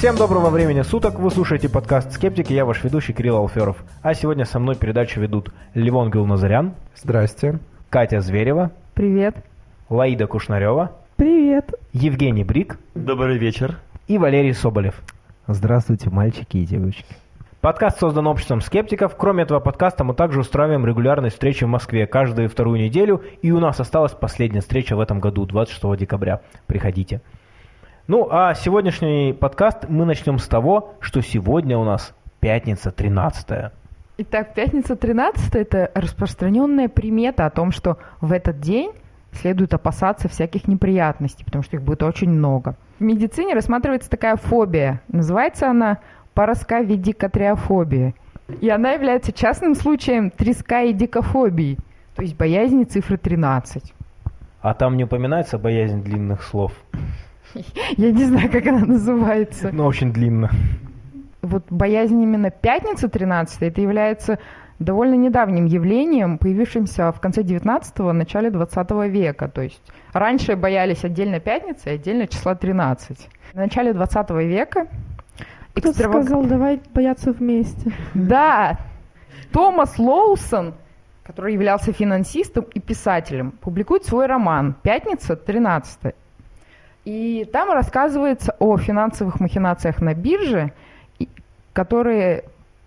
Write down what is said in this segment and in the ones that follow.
Всем доброго времени суток, вы слушаете подкаст «Скептики», я ваш ведущий Кирилл Алферов. А сегодня со мной передачу ведут Левон Гилназарян, Здрасте. Катя Зверева, Привет. Лаида Кушнарева, Привет. Евгений Брик Добрый вечер. и Валерий Соболев. Здравствуйте, мальчики и девочки. Подкаст создан обществом скептиков. Кроме этого подкаста мы также устраиваем регулярные встречи в Москве каждую вторую неделю. И у нас осталась последняя встреча в этом году, 26 декабря. Приходите. Ну, а сегодняшний подкаст мы начнем с того, что сегодня у нас пятница 13 Итак, пятница 13 это распространенная примета о том, что в этот день следует опасаться всяких неприятностей, потому что их будет очень много. В медицине рассматривается такая фобия. Называется она парасковидикотриофобия. И она является частным случаем треска и дикофобии, то есть боязни цифры 13. А там не упоминается боязнь длинных слов. Я не знаю, как она называется. Но очень длинно. вот боязнь именно пятницы 13 это является довольно недавним явлением, появившимся в конце 19-го, начале 20 века. То есть раньше боялись отдельно пятницы и отдельно числа 13. В начале 20 века Кто экстраваг- сказал, давай бояться вместе? Да, Томас Лоусон, который являлся финансистом и писателем, публикует свой роман «Пятница 13 И там рассказывается о финансовых махинациях на бирже, которые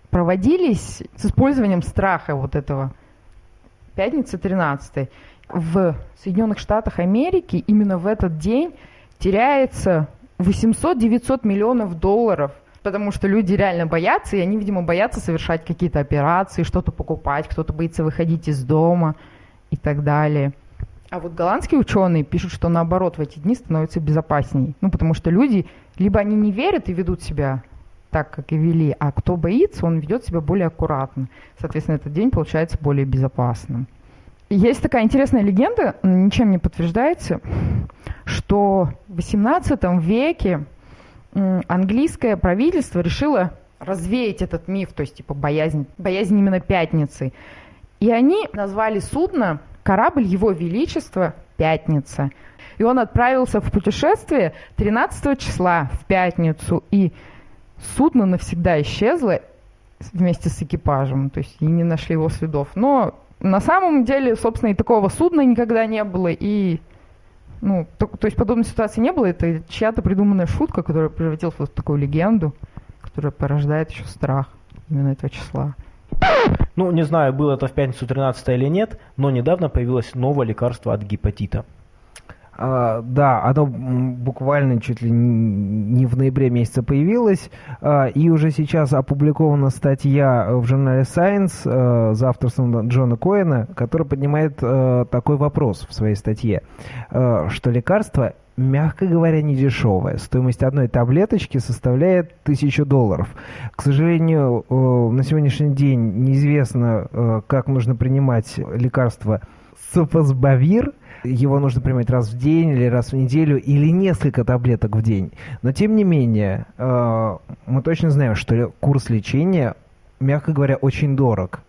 проводились с использованием страха вот этого. Пятница 13 В Соединенных Штатах Америки именно в этот день теряется 800-900 миллионов долларов потому что люди реально боятся, и они, видимо, боятся совершать какие-то операции, что-то покупать, кто-то боится выходить из дома и так далее. А вот голландские ученые пишут, что наоборот в эти дни становится безопасней. Ну, потому что люди, либо они не верят и ведут себя так, как и вели, а кто боится, он ведет себя более аккуратно. Соответственно, этот день получается более безопасным. Есть такая интересная легенда, ничем не подтверждается, что в XVIII веке английское правительство решило развеять этот миф, то есть типа боязнь, боязнь именно пятницы. И они назвали судно корабль Его Величества Пятница. И он отправился в путешествие 13 числа в пятницу, и судно навсегда исчезло вместе с экипажем, то есть и не нашли его следов. Но на самом деле, собственно, и такого судна никогда не было, и ну, то, то есть подобной ситуации не было, это чья-то придуманная шутка, которая превратилась в такую легенду, которая порождает еще страх именно этого числа. Ну, не знаю, было это в пятницу 13 или нет, но недавно появилось новое лекарство от гепатита. А, да, оно буквально чуть ли не в ноябре месяце появилось, а, и уже сейчас опубликована статья в журнале Science э, за авторством Джона Коэна, который поднимает э, такой вопрос в своей статье, э, что лекарство мягко говоря, не дешевое. Стоимость одной таблеточки составляет тысячу долларов. К сожалению, э, на сегодняшний день неизвестно, э, как нужно принимать лекарство Софосбавир. Его нужно принимать раз в день или раз в неделю, или несколько таблеток в день. Но тем не менее, э, мы точно знаем, что курс лечения, мягко говоря, очень дорог.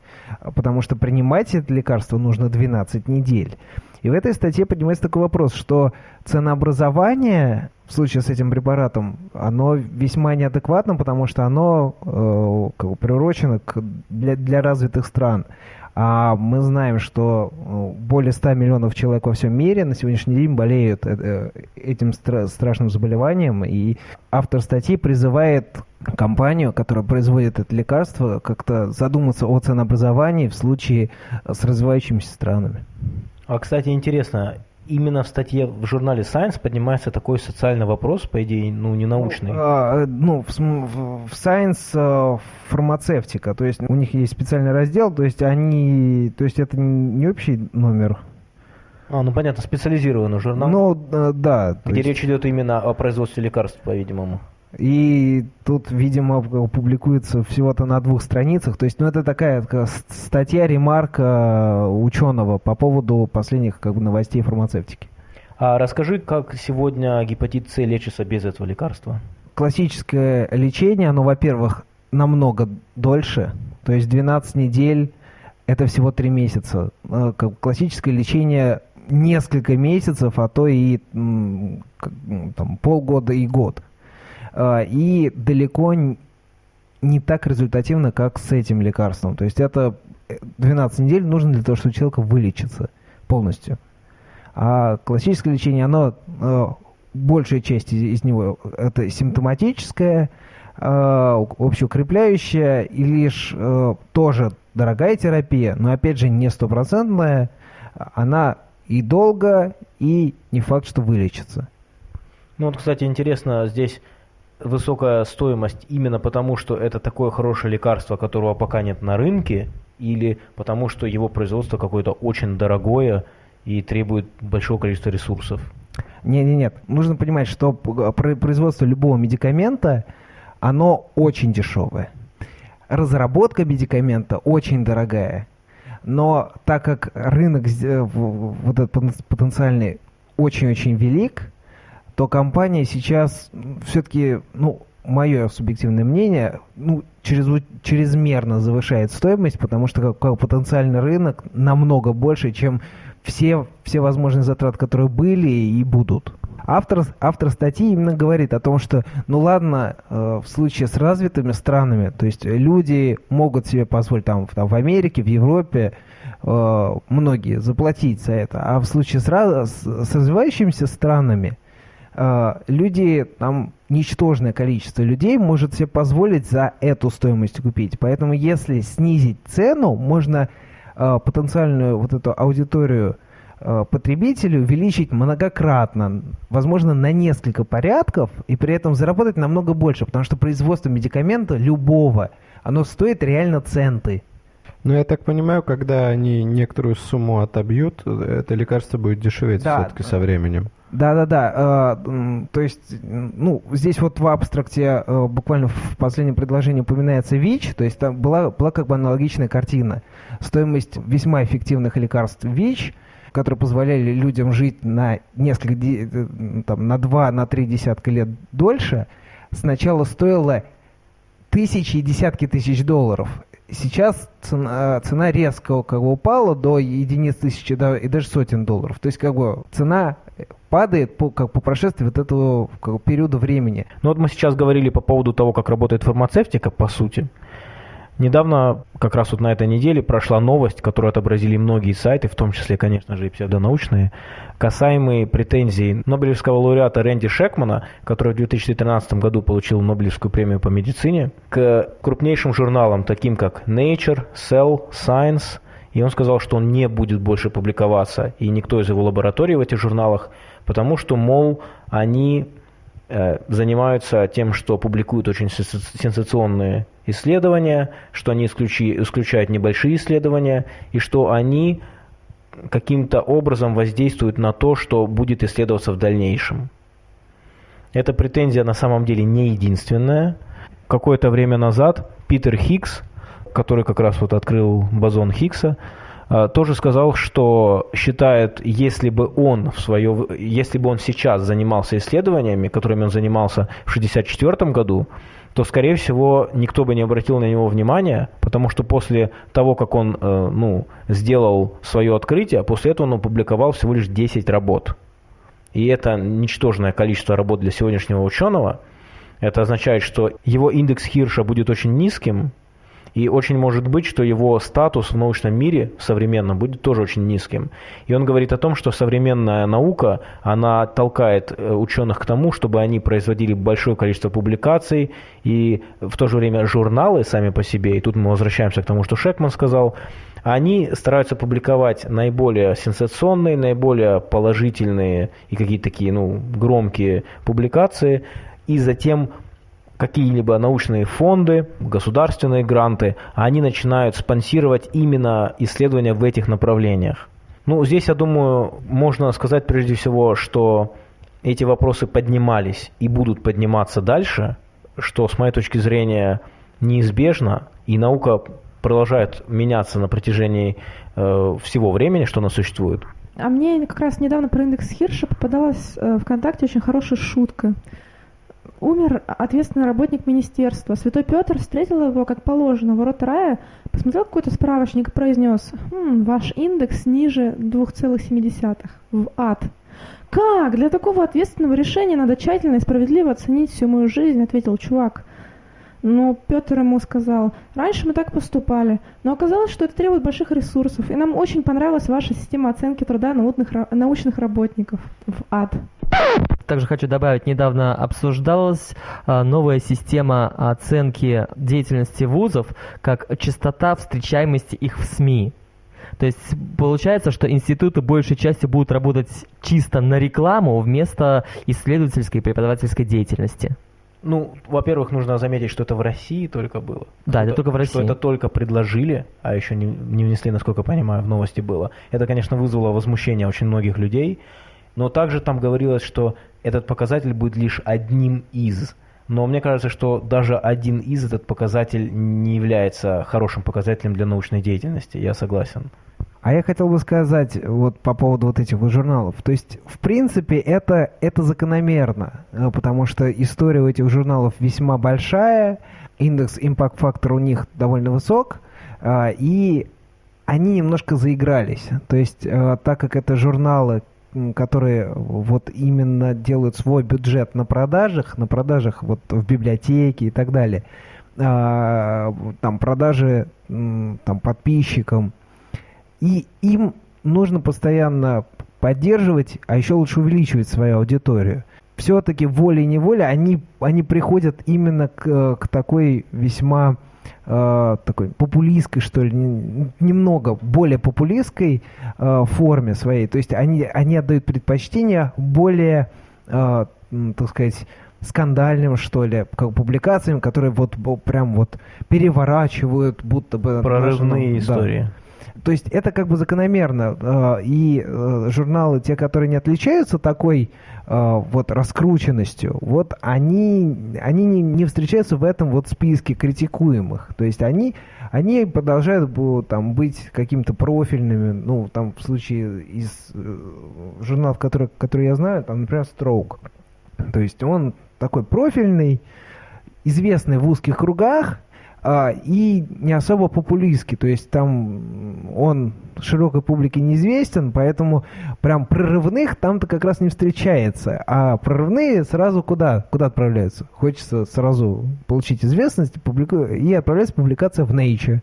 Потому что принимать это лекарство нужно 12 недель. И в этой статье поднимается такой вопрос, что ценообразование в случае с этим препаратом, оно весьма неадекватно, потому что оно э, как бы приурочено к, для, для развитых стран. А мы знаем, что э, более 100 миллионов человек во всем мире на сегодняшний день болеют э, э, этим стра- страшным заболеванием. И автор статьи призывает компанию, которая производит это лекарство, как-то задуматься о ценообразовании в случае с развивающимися странами. А, кстати, интересно, именно в статье в журнале Science поднимается такой социальный вопрос, по идее, ну, не научный. Ну, а, ну, в, в- в Science э, фармацевтика, то есть у них есть специальный раздел, то есть они, то есть это не общий номер, А, ну понятно, специализированный журнал, но э, да, где есть- речь идет именно о производстве лекарств, по-видимому. И тут, видимо, публикуется всего-то на двух страницах. То есть, ну, это такая статья, ремарка ученого по поводу последних как бы, новостей фармацевтики. А расскажи, как сегодня гепатит С лечится без этого лекарства? Классическое лечение, оно, во-первых, намного дольше. То есть 12 недель – это всего 3 месяца. Э, Классическое лечение несколько месяцев, а то и там, полгода и год. А, и далеко не так результативно, как с этим лекарством. То есть это э, 12 недель нужно для того, чтобы человек вылечится полностью. А классическое лечение, оно, э, большая часть из, из него, это симптоматическое, э, общеукрепляющая и лишь э, тоже дорогая терапия, но опять же не стопроцентная, она и долго, и не факт, что вылечится. Ну вот, кстати, интересно, здесь высокая стоимость именно потому, что это такое хорошее лекарство, которого пока нет на рынке, или потому что его производство какое-то очень дорогое и требует большого количества ресурсов? Нет, нет, нет. Нужно понимать, что производство любого медикамента, оно очень дешевое. Разработка медикамента очень дорогая. Но так как рынок вот этот потен- потенциальный очень-очень велик, то компания сейчас все-таки, ну, мое субъективное мнение, ну, чрезу- чрезмерно завышает стоимость, потому что как, как потенциальный рынок намного больше, чем все, все возможные затраты, которые были и будут. Автор, автор статьи именно говорит о том, что, ну ладно, э, в случае с развитыми странами, то есть люди могут себе позволить там, там в Америке, в Европе, э, многие заплатить за это, а в случае с, раз- с- развивающимися странами, люди, там ничтожное количество людей может себе позволить за эту стоимость купить. Поэтому если снизить цену, можно э, потенциальную вот эту аудиторию э, потребителей увеличить многократно, возможно, на несколько порядков, и при этом заработать намного больше, потому что производство медикамента любого, оно стоит реально центы. Но я так понимаю, когда они некоторую сумму отобьют, это лекарство будет дешеветь Да. все-таки со временем. Да-да-да, э, м, то есть, ну, здесь вот в абстракте э, буквально в последнем предложении упоминается ВИЧ, то есть там была, была как бы аналогичная картина. Стоимость весьма эффективных лекарств ВИЧ, которые позволяли людям жить на несколько, э, там, на два, на три десятка лет дольше, сначала стоила тысячи и десятки тысяч долларов. Сейчас цена, цена резко как бы упала до единиц тысячи да, и даже сотен долларов. То есть как бы цена падает по, как по прошествии вот этого как периода времени. Ну вот мы сейчас говорили по поводу того, как работает фармацевтика, по сути. Недавно, как раз вот на этой неделе, прошла новость, которую отобразили многие сайты, в том числе, конечно же, и псевдонаучные, касаемые претензий Нобелевского лауреата Рэнди Шекмана, который в 2013 году получил Нобелевскую премию по медицине, к крупнейшим журналам, таким как Nature, Cell, Science, и он сказал, что он не будет больше публиковаться, и никто из его лабораторий в этих журналах, потому что, мол, они занимаются тем, что публикуют очень сенса- сенсационные исследования, что они исключи- исключают небольшие исследования, и что они каким-то образом воздействуют на то, что будет исследоваться в дальнейшем. Эта претензия на самом деле не единственная. Какое-то время назад Питер Хиггс, который как раз вот открыл бозон Хиггса, тоже сказал, что считает, если бы он в свое, если бы он сейчас занимался исследованиями, которыми он занимался в 1964 году, то, скорее всего, никто бы не обратил на него внимания, потому что после того, как он э, ну, сделал свое открытие, после этого он опубликовал всего лишь 10 работ. И это ничтожное количество работ для сегодняшнего ученого. Это означает, что его индекс Хирша будет очень низким, и очень может быть, что его статус в научном мире современном будет тоже очень низким. И он говорит о том, что современная наука, она толкает э, ученых к тому, чтобы они производили большое количество публикаций, и в то же время журналы сами по себе, и тут мы возвращаемся к тому, что Шекман сказал, они стараются публиковать наиболее сенсационные, наиболее положительные и какие-то такие ну, громкие публикации, и затем какие-либо научные фонды, государственные гранты, они начинают спонсировать именно исследования в этих направлениях. Ну, здесь, я думаю, можно сказать прежде всего, что эти вопросы поднимались и будут подниматься дальше, что, с моей точки зрения, неизбежно, и наука продолжает меняться на протяжении э, всего времени, что она существует. А мне как раз недавно про индекс Хирша попадалась э, ВКонтакте очень хорошая шутка. Умер ответственный работник министерства. Святой Петр встретил его, как положено, ворот рая, посмотрел какой-то справочник и произнес, «Хм, ваш индекс ниже 2,7 в ад. «Как? Для такого ответственного решения надо тщательно и справедливо оценить всю мою жизнь», — ответил чувак. Но Петр ему сказал, раньше мы так поступали, но оказалось, что это требует больших ресурсов, и нам очень понравилась ваша система оценки труда научных, научных работников в ад. Также хочу добавить, недавно обсуждалась а, новая система оценки деятельности вузов как частота встречаемости их в СМИ. То есть получается, что институты большей части будут работать чисто на рекламу вместо исследовательской и преподавательской деятельности. Ну, во-первых, нужно заметить, что это в России только было. Да, это, это только в России. Что это только предложили, а еще не, не внесли, насколько я понимаю, в новости было. Это, конечно, вызвало возмущение очень многих людей. Но также там говорилось, что этот показатель будет лишь одним из. Но мне кажется, что даже один из этот показатель не является хорошим показателем для научной деятельности. Я согласен. А я хотел бы сказать вот по поводу вот этих вот журналов. То есть, в принципе, это, это закономерно, э, потому что история у этих журналов весьма большая, индекс импакт-фактор у них довольно высок, э, и они немножко заигрались. То есть, э, так как это журналы, которые вот именно делают свой бюджет на продажах, на продажах вот в библиотеке и так далее, там продажи там подписчикам, и им нужно постоянно поддерживать, а еще лучше увеличивать свою аудиторию. Все-таки волей-неволей они, они приходят именно к, к такой весьма э, такой популистской, что ли, немного более популистской э, форме своей. То есть они, они отдают предпочтение более, э, так сказать, скандальным, что ли, как публикациям, которые вот прям вот переворачивают, будто бы... Прорывные истории. Да. То есть это как бы закономерно. Э, и э, журналы, те, которые не отличаются такой э, вот раскрученностью, вот они, они не, не встречаются в этом вот списке критикуемых. То есть они, они продолжают там, быть какими-то профильными, ну, там, в случае из журналов, которые, которые я знаю, там, например, Stroke. То есть он такой профильный, известный в узких кругах, и не особо популистский, то есть там он широкой публике неизвестен, поэтому прям прорывных там-то как раз не встречается, а прорывные сразу куда? Куда отправляются? Хочется сразу получить известность публику... и отправляется публикация в Nature.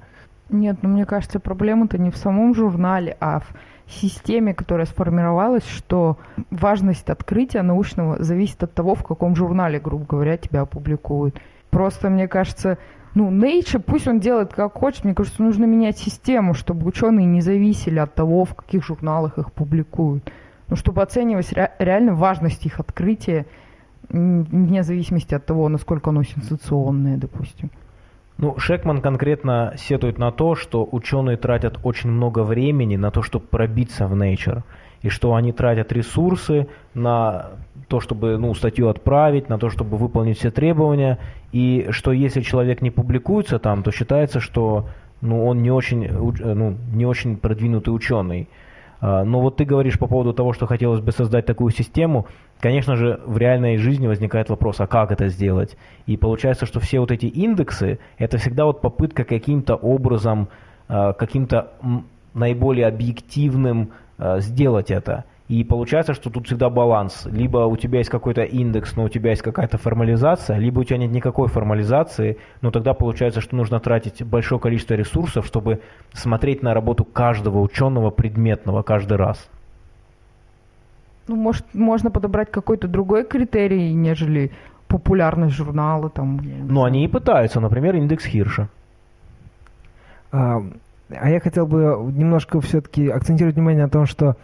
Нет, ну мне кажется, проблема-то не в самом журнале, а в системе, которая сформировалась, что важность открытия научного зависит от того, в каком журнале, грубо говоря, тебя опубликуют. Просто, мне кажется, ну, Nature, пусть он делает как хочет, мне кажется, нужно менять систему, чтобы ученые не зависели от того, в каких журналах их публикуют. Ну, чтобы оценивать ре- реально важность их открытия, вне зависимости от того, насколько оно сенсационное, допустим. Ну, Шекман конкретно сетует на то, что ученые тратят очень много времени на то, чтобы пробиться в Nature, и что они тратят ресурсы на то, чтобы ну, статью отправить, на то, чтобы выполнить все требования, и что если человек не публикуется там, то считается, что ну, он не очень, э, ну, не очень продвинутый ученый. А, но вот ты говоришь по поводу того, что хотелось бы создать такую систему. Конечно же, в реальной жизни возникает вопрос, а как это сделать? И получается, что все вот эти индексы, это всегда вот попытка каким-то образом, а, каким-то наиболее объективным а, сделать это. И получается, что тут всегда баланс. Либо у тебя есть какой-то индекс, но у тебя есть какая-то формализация, либо у тебя нет никакой формализации, но тогда получается, что нужно тратить большое количество ресурсов, чтобы смотреть на работу каждого ученого предметного каждый раз. Ну, может, можно подобрать какой-то другой критерий, нежели популярность журнала там. Ну, они и пытаются, например, индекс Хирша. А, а я хотел бы немножко все-таки акцентировать внимание на том, что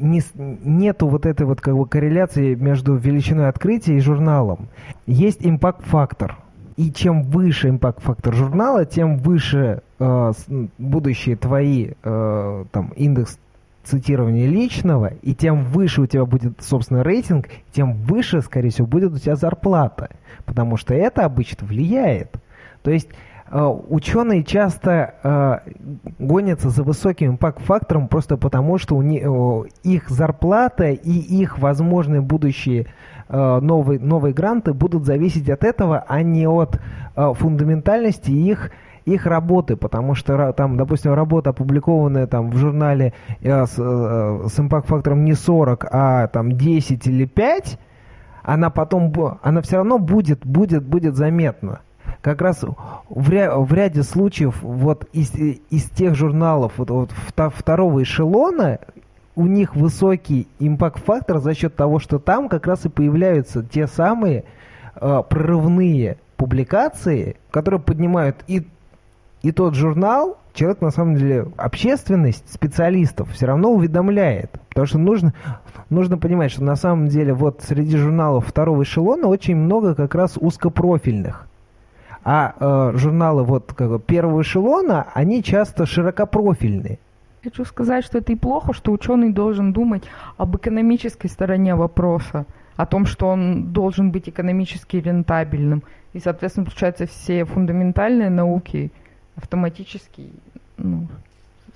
не, нету вот этой вот как бы корреляции между величиной открытия и журналом. Есть импакт-фактор. И чем выше импакт-фактор журнала, тем выше э, будущие твои э, там индекс цитирования личного, и тем выше у тебя будет, собственно, рейтинг, тем выше, скорее всего, будет у тебя зарплата. Потому что это обычно влияет. То есть ученые часто э, гонятся за высоким импакт-фактором просто потому, что у них, их зарплата и их возможные будущие э, новые, новые гранты будут зависеть от этого, а не от фундаментальности их их работы, потому что там, допустим, работа, опубликованная там в журнале э, с, э, с импакт-фактором не 40, а там 10 или 5, она потом, она все равно будет, будет, будет заметна. Как раз в, ря, в ряде случаев вот из, из тех журналов вот, вот второго эшелона у них высокий импакт-фактор за счет того, что там как раз и появляются те самые э, прорывные публикации, которые поднимают и, и тот журнал, человек на самом деле, общественность, специалистов все равно уведомляет. Потому что нужно, нужно понимать, что на самом деле вот среди журналов второго эшелона очень много как раз узкопрофильных. А э, журналы вот как бы, первого эшелона, они часто широкопрофильные. Хочу сказать, что это и плохо, что ученый должен думать об экономической стороне вопроса, о том, что он должен быть экономически рентабельным. И, соответственно, получается, все фундаментальные науки автоматически, ну,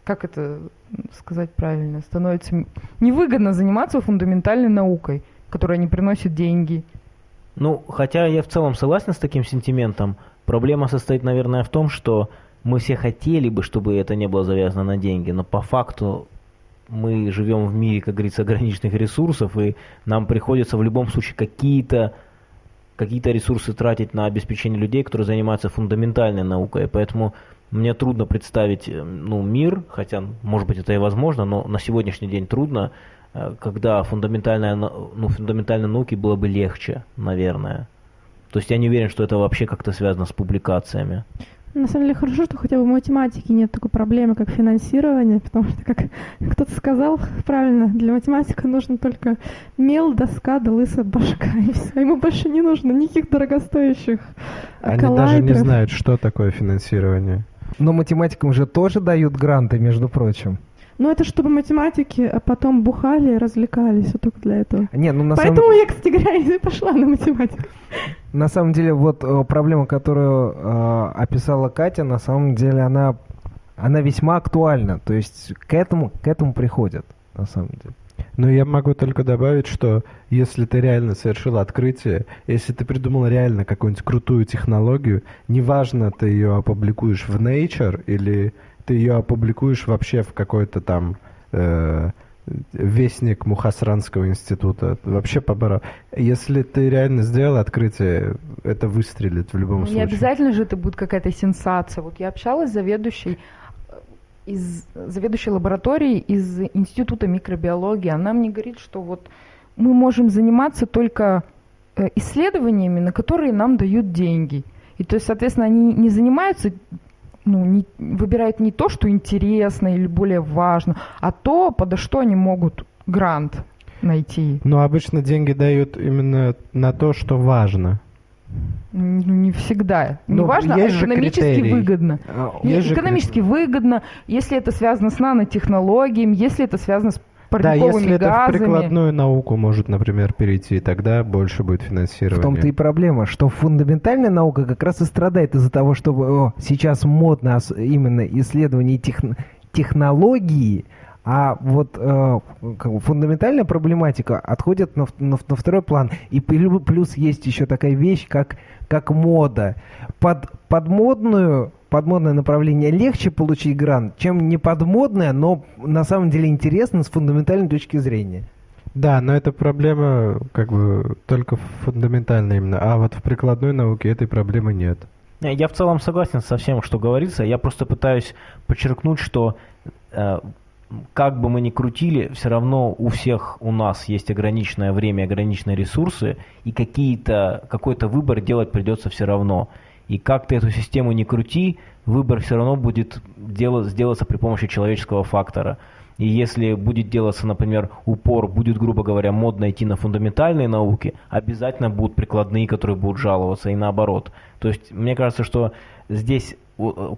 как это сказать правильно, становится невыгодно заниматься фундаментальной наукой, которая не приносит деньги. Ну, хотя я в целом согласен с таким сентиментом, проблема состоит, наверное, в том, что мы все хотели бы, чтобы это не было завязано на деньги, но по факту мы живем в мире, как говорится, ограниченных ресурсов, и нам приходится в любом случае какие-то какие-то ресурсы тратить на обеспечение людей, которые занимаются фундаментальной наукой. Поэтому мне трудно представить э, ну, мир, хотя, может быть, это и возможно, но на сегодняшний день трудно, э, когда фундаментальная, ну, фундаментальной науке было бы легче, наверное. То есть я не уверен, что это вообще как-то связано с публикациями. На самом деле хорошо, что хотя бы в математике нет такой проблемы, как финансирование, потому что, как кто-то сказал правильно, для математика нужно только мел, доска да лысая башка, и все. Ему больше не нужно никаких дорогостоящих Они даже не знают, что такое финансирование. Но математикам же тоже дают гранты, между прочим. Ну, это чтобы математики а потом бухали и развлекались, вот только для этого. Не, ну, на Поэтому самом... я, кстати говоря, и пошла на математику. На самом деле, вот э, проблема, которую э, описала Катя, на самом деле она, она весьма актуальна. То есть к этому, к этому приходят, на самом деле. Но я могу только добавить, что если ты реально совершил открытие, если ты придумал реально какую-нибудь крутую технологию, неважно, ты ее опубликуешь в Nature или ты ее опубликуешь вообще в какой-то там э, вестник Мухасранского института. Вообще побора. Если ты реально сделал открытие, это выстрелит в любом Не случае. Не обязательно же это будет какая-то сенсация. Вот я общалась с заведующей э, из заведующей лаборатории из Института микробиологии. Она мне говорит, что вот мы можем заниматься только э, исследованиями, на которые нам дают деньги. И то есть, соответственно, они не занимаются ну, не, выбирают не то, что интересно или более важно, а то, подо что они могут грант найти. Но обычно деньги дают именно на то, что важно. Ну, не всегда. Не ну, важно, а экономически выгодно. А, есть экономически выгодно, если это связано с нанотехнологиями, если это связано с да, если газами. это в прикладную науку может, например, перейти, тогда больше будет финансирования. В том-то и проблема, что фундаментальная наука как раз и страдает из-за того, что о, сейчас модно именно исследование тех, технологии, а вот э, как бы фундаментальная проблематика отходит на, на, на второй план. И плюс есть еще такая вещь, как, как мода. Под, под модную подмодное направление легче получить грант, чем не подмодное, но на самом деле интересно с фундаментальной точки зрения. Да, но эта проблема как бы только фундаментальная именно, а вот в прикладной науке этой проблемы нет. Я в целом согласен со всем, что говорится. Я просто пытаюсь подчеркнуть, что э, как бы мы ни крутили, все равно у всех у нас есть ограниченное время, ограниченные ресурсы, и какие-то, какой-то выбор делать придется все равно. И как ты эту систему не крути, выбор все равно будет делать, сделаться при помощи человеческого фактора. И если будет делаться, например, упор, будет, грубо говоря, модно идти на фундаментальные науки, обязательно будут прикладные, которые будут жаловаться, и наоборот. То есть, мне кажется, что здесь,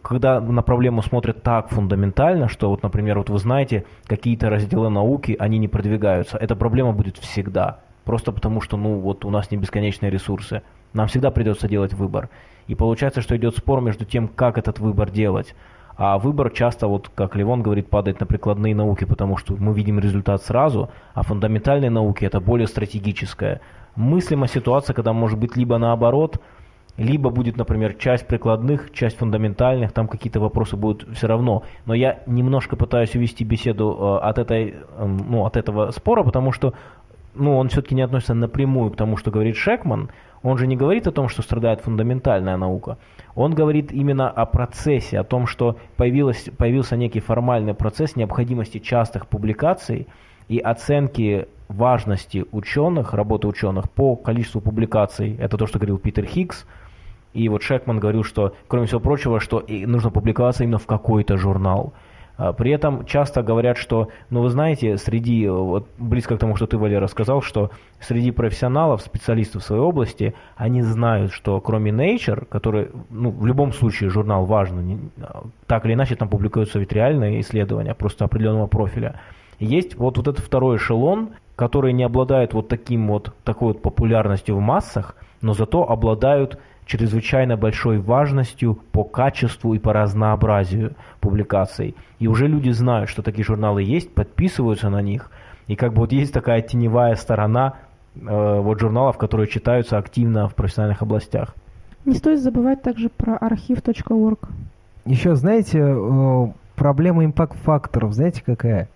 когда на проблему смотрят так фундаментально, что вот, например, вот вы знаете, какие-то разделы науки, они не продвигаются, эта проблема будет всегда. Просто потому, что, ну, вот у нас не бесконечные ресурсы. Нам всегда придется делать выбор. И получается, что идет спор между тем, как этот выбор делать. А выбор часто, вот как Левон говорит, падает на прикладные науки, потому что мы видим результат сразу, а фундаментальные науки это более стратегическое. Мыслима ситуация, когда может быть либо наоборот, либо будет, например, часть прикладных, часть фундаментальных, там какие-то вопросы будут все равно. Но я немножко пытаюсь увести беседу э, от, этой, э, ну, от этого спора, потому что ну, он все-таки не относится напрямую к тому, что говорит Шекман. Он же не говорит о том, что страдает фундаментальная наука. Он говорит именно о процессе, о том, что появилось, появился некий формальный процесс необходимости частых публикаций и оценки важности ученых, работы ученых по количеству публикаций. Это то, что говорил Питер Хиггс. И вот Шекман говорил, что, кроме всего прочего, что нужно публиковаться именно в какой-то журнал. А, при этом часто говорят, что, ну вы знаете, среди, вот близко к тому, что ты, Валера, сказал, что среди профессионалов, специалистов в своей области, они знают, что кроме Nature, который, ну, в любом случае журнал важный, так или иначе там публикуются ведь реальные исследования, просто определенного профиля, есть вот, вот этот второй эшелон, который не обладает вот таким вот, такой вот популярностью в массах, но зато обладают чрезвычайно большой важностью по качеству и по разнообразию публикаций. И уже люди знают, что такие журналы есть, подписываются на них. И как бы вот есть такая теневая сторона э, вот журналов, которые читаются активно в профессиональных областях. Не стоит забывать также про архив.орг. Еще, знаете, э, проблема импакт-факторов, знаете какая?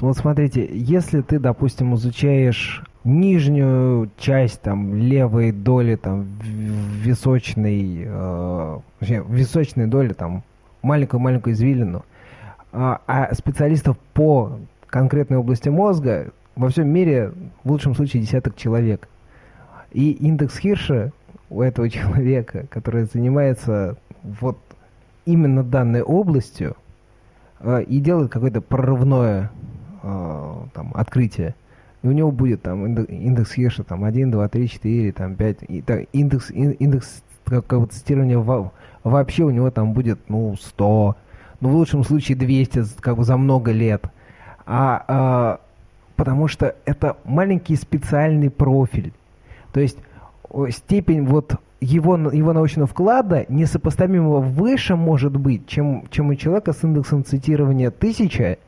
Вот смотрите, если ты, допустим, изучаешь нижнюю часть там левой доли там височной э, височной доли там маленькую маленькую извилину. А, а специалистов по конкретной области мозга во всем мире в лучшем случае десяток человек. И индекс Хирша у этого человека который занимается вот именно данной областью э, и делает какое-то прорывное э, там открытие и у него будет там индекс Хирша там 1, 2, 3, 4, там 5, и, так, индекс, индекс как, как цитирования во, вообще у него там будет, ну, 100, ну, в лучшем случае 200, как бы за много лет. А, а, потому что это маленький специальный профиль. То есть степень вот его, его научного вклада несопоставимо выше может быть, чем, чем у человека с индексом цитирования 1000,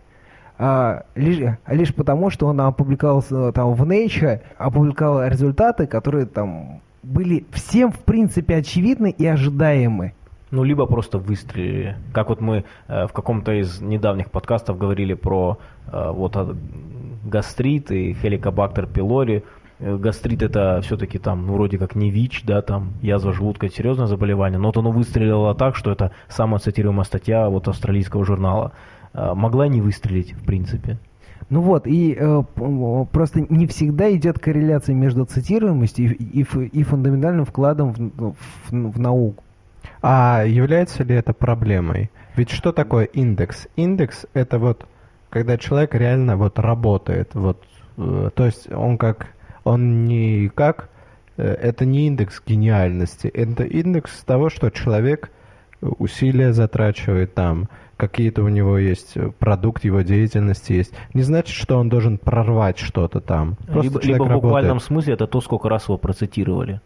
а, лишь, лишь потому, что он опубликовал там в Nature, опубликовал результаты, которые там были всем в принципе очевидны и ожидаемы. Ну, либо просто выстрелили. Как вот мы э, в каком-то из недавних подкастов говорили про э, вот э, гастрит и хеликобактер пилори. Э, гастрит это все-таки там, ну, вроде как не ВИЧ, да, там, язва желудка, серьезное заболевание, но вот оно выстрелило так, что это самая цитируемая статья вот австралийского журнала. Э, могла не выстрелить, в принципе. Ну вот, и э, просто не всегда идет корреляция между цитируемостью и, и, и фундаментальным вкладом в, в, в науку. А является ли это проблемой? Ведь что такое индекс? Индекс это вот когда человек реально вот работает, вот, э, то есть он как, он не как, э, это не индекс гениальности, это индекс того, что человек усилия затрачивает там, какие-то у него есть э, продукт его деятельности есть. Не значит, что он должен прорвать что-то там. Просто либо, либо в буквальном смысле это то, сколько раз его процитировали.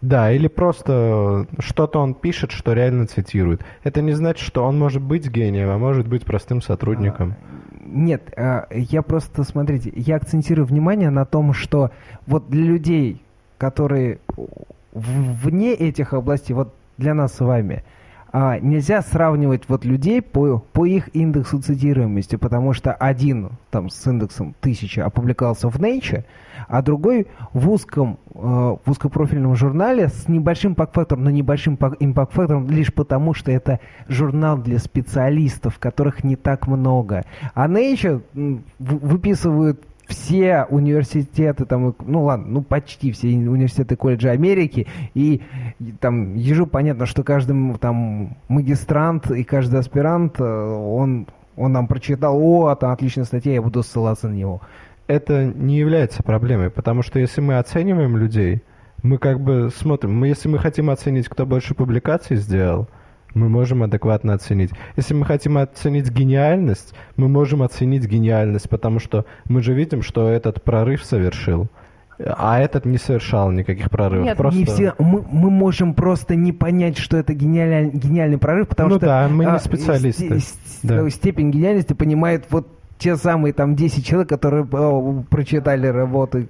Да, или просто что-то он пишет, что реально цитирует. Это не значит, что он может быть гением, а может быть простым сотрудником. А, нет, а, я просто, смотрите, я акцентирую внимание на том, что вот для людей, которые вне этих областей, вот для нас с вами, а, нельзя сравнивать вот людей по, по их индексу цитируемости, потому что один там с индексом 1000 опубликовался в Nature, а другой в узком, э, в узкопрофильном журнале с небольшим пак-фактором, но небольшим импакт-фактором лишь потому, что это журнал для специалистов, которых не так много. А Nature выписывают все университеты, там, ну ладно, ну почти все университеты колледжа Америки, и, там ежу понятно, что каждый там магистрант и каждый аспирант, э, он, он нам прочитал, о, это отличная статья, я буду ссылаться на него. Это не является проблемой, потому что если мы оцениваем людей, мы как бы смотрим, мы, если мы хотим оценить, кто больше публикаций сделал, мы можем адекватно оценить. Если мы хотим оценить гениальность, мы можем оценить гениальность, потому что мы же видим, что этот прорыв совершил. А этот не совершал никаких прорывов. Нет, просто... не все. Мы, мы можем просто не понять, что это гениальный, гениальный прорыв, потому ну что да, мы не а, специалисты. Ст, да. Степень гениальности понимает вот те самые там 10 человек, которые о, прочитали работы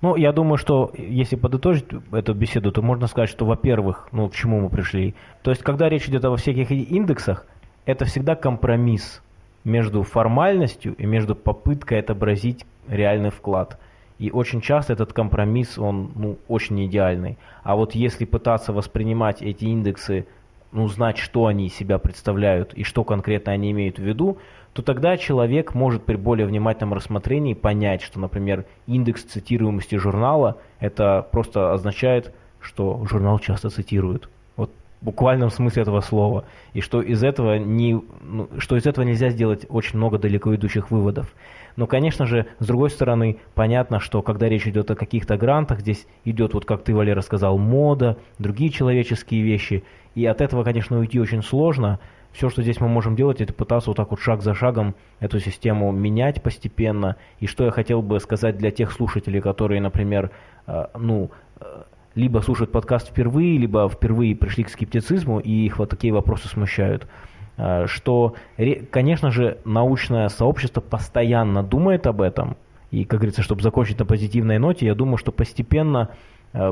Ну, я думаю, что если подытожить эту беседу, то можно сказать, что, во-первых, ну, к чему мы пришли. То есть, когда речь идет о всяких индексах, это всегда компромисс между формальностью и между попыткой отобразить реальный вклад. И очень часто этот компромисс, он ну, очень идеальный. А вот если пытаться воспринимать эти индексы, ну, знать, что они из себя представляют и что конкретно они имеют в виду, то тогда человек может при более внимательном рассмотрении понять, что, например, индекс цитируемости журнала, это просто означает, что журнал часто цитируют. Вот в буквальном смысле этого слова. И что из этого, не, ну, что из этого нельзя сделать очень много далеко идущих выводов. Но, конечно же, с другой стороны, понятно, что когда речь идет о каких-то грантах, здесь идет, вот как ты, Валера, сказал, мода, другие человеческие вещи. И от этого, конечно, уйти очень сложно. Все, что здесь мы можем делать, это пытаться вот так вот шаг за шагом эту систему менять постепенно. И что я хотел бы сказать для тех слушателей, которые, например, э, ну, э, либо слушают подкаст впервые, либо впервые пришли к скептицизму, и их вот такие вопросы смущают – Э, что, конечно же, научное сообщество постоянно думает об этом, и, как говорится, чтобы закончить на позитивной ноте, я думаю, что постепенно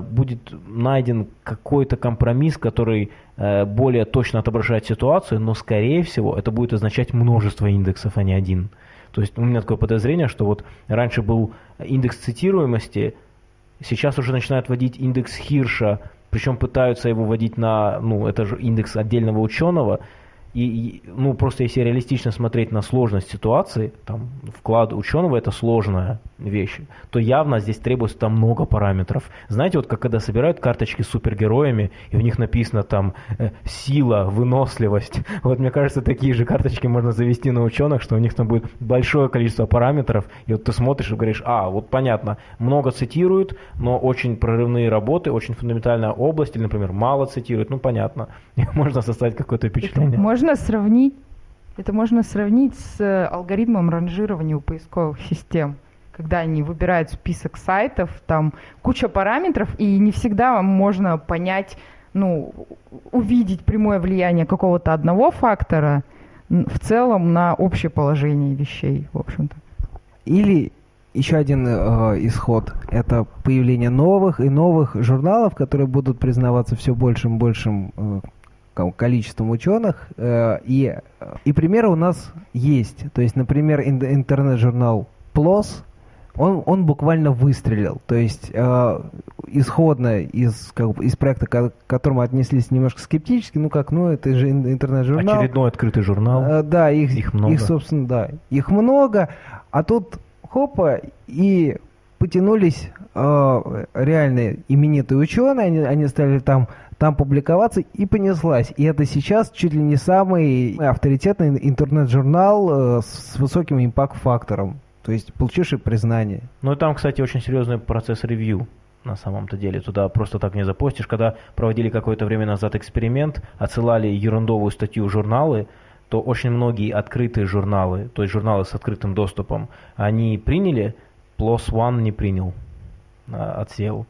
будет найден какой-то компромисс, который э, более точно отображает ситуацию, но, скорее всего, это будет означать множество индексов, а не один. То есть у меня такое подозрение, что вот раньше был индекс цитируемости, сейчас уже начинают вводить индекс Хирша, причем пытаются его вводить на, ну, это же индекс отдельного ученого, и, ну, просто если реалистично смотреть на сложность ситуации, там, вклад ученого это сложная вещь, то явно здесь требуется там много параметров. Знаете, вот как когда собирают карточки с супергероями, и у них написано там э, сила, выносливость. Вот мне кажется, такие же карточки можно завести на ученых, что у них там будет большое количество параметров, и вот ты смотришь и говоришь, а, вот понятно, много цитируют, но очень прорывные работы, очень фундаментальная область, или, например, мало цитируют, ну, понятно. Можно составить какое-то впечатление. Можно можно сравнить, это можно сравнить с э, алгоритмом ранжирования у поисковых систем когда они выбирают список сайтов, там куча параметров, и не всегда можно понять, ну, увидеть прямое влияние какого-то одного фактора в целом на общее положение вещей, в общем-то. Или еще один э, исход – это появление новых и новых журналов, которые будут признаваться все большим и большим э, количеством ученых. Э, и, и примеры у нас есть. То есть, например, интернет-журнал PLOS, он, он буквально выстрелил. То есть, э, исходно из, как, из проекта, к которому отнеслись немножко скептически, ну как, ну это же интернет-журнал. Очередной открытый журнал. Э, да, их, их много. Их, собственно, да, их много. А тут хопа, и потянулись э, реальные именитые ученые, они, они стали там там публиковаться и понеслась. И это сейчас чуть ли не самый авторитетный интернет-журнал э, с высоким импакт-фактором, то есть получивший признание. Ну и там, кстати, очень серьезный процесс ревью на самом-то деле. Туда просто так не запостишь. Когда проводили какое-то время назад эксперимент, отсылали ерундовую статью в журналы, то очень многие открытые журналы, то есть журналы с открытым доступом, они приняли, PLOS ONE не принял а, от SEO.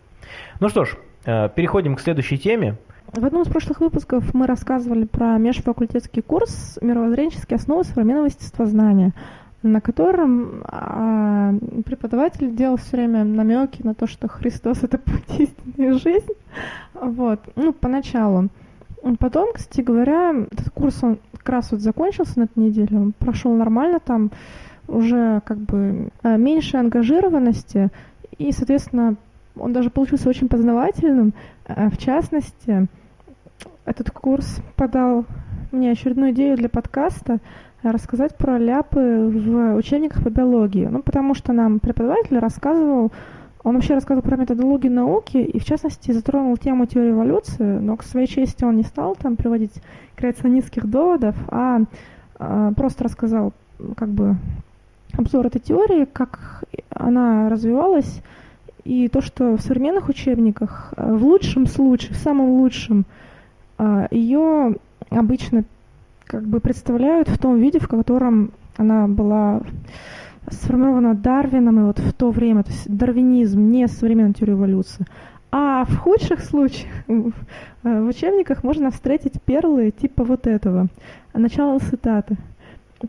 Ну что ж, переходим к следующей теме. В одном из прошлых выпусков мы рассказывали про межфакультетский курс «Мировоззренческие основы современного естествознания», на котором а, преподаватель делал все время намеки на то, что Христос — это путь истинной жизни. Вот. Ну, поначалу. Потом, кстати говоря, этот курс, он как раз вот закончился на этой неделе, он прошел нормально, там уже как бы э, меньше ангажированности, и, соответственно, он даже получился очень познавательным. Э, в частности, этот курс подал мне очередную идею для подкаста рассказать про ляпы в учебниках по биологии. Ну, потому что нам преподаватель рассказывал, он вообще рассказывал про методологию науки и, в частности, затронул тему теории эволюции, но к своей чести он не стал там приводить креационистских доводов, а, а просто рассказал как бы обзор этой теории, как она развивалась, и то, что в современных учебниках, э, в лучшем случае, в самом лучшем, э, ее обычно как бы представляют в том виде, в котором она была сформирована Дарвином и вот в то время, то есть дарвинизм, не современная теория эволюции. А в худших случаях в э, учебниках можно встретить перлы типа вот этого. Начало цитаты.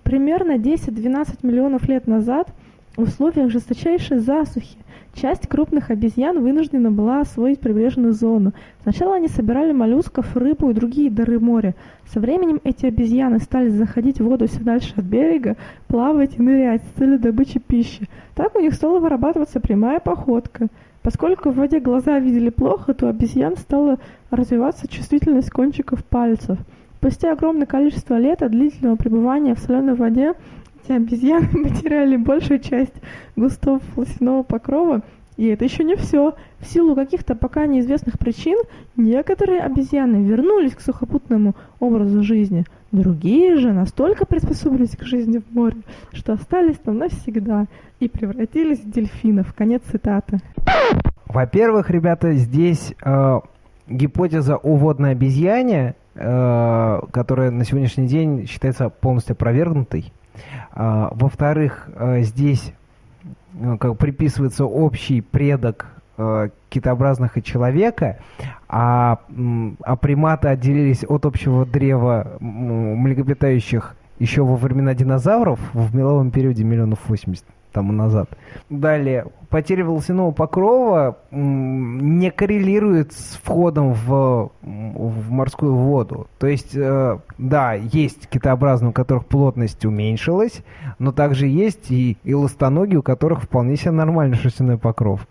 Примерно 10-12 миллионов лет назад – В условиях жесточайшей засухи часть крупных обезьян вынуждена была освоить прибрежную зону. Сначала они собирали моллюсков, рыбу и другие дары моря. Со временем эти обезьяны стали заходить в воду все дальше от берега, плавать и нырять с целью добычи пищи. Так у них стала вырабатываться прямая походка. Поскольку в воде глаза видели плохо, то у обезьян стала развиваться чувствительность кончиков пальцев. Спустя огромное количество лет от длительного пребывания в соленой воде эти обезьяны потеряли большую часть густого волосяного покрова, и это еще не все. В силу каких-то пока неизвестных причин некоторые обезьяны вернулись к сухопутному образу жизни. Другие же настолько приспособились к жизни в море, что остались там навсегда и превратились в дельфинов. Конец цитаты. Во-первых, ребята, здесь э, гипотеза о водной обезьяне, э, которая на сегодняшний день считается полностью опровергнутой. А, во-вторых, э, здесь э, как приписывается общий предок э, китообразных и человека, а, а приматы отделились от общего древа млекопитающих еще во времена динозавров в меловом периоде миллионов 80 тому назад. Далее, потеря волосяного покрова не коррелирует с входом в, в морскую воду. То есть, э, да, есть китообразные, у которых плотность уменьшилась, но также есть и эластоногие, у которых вполне себе нормальный шерстяной покров.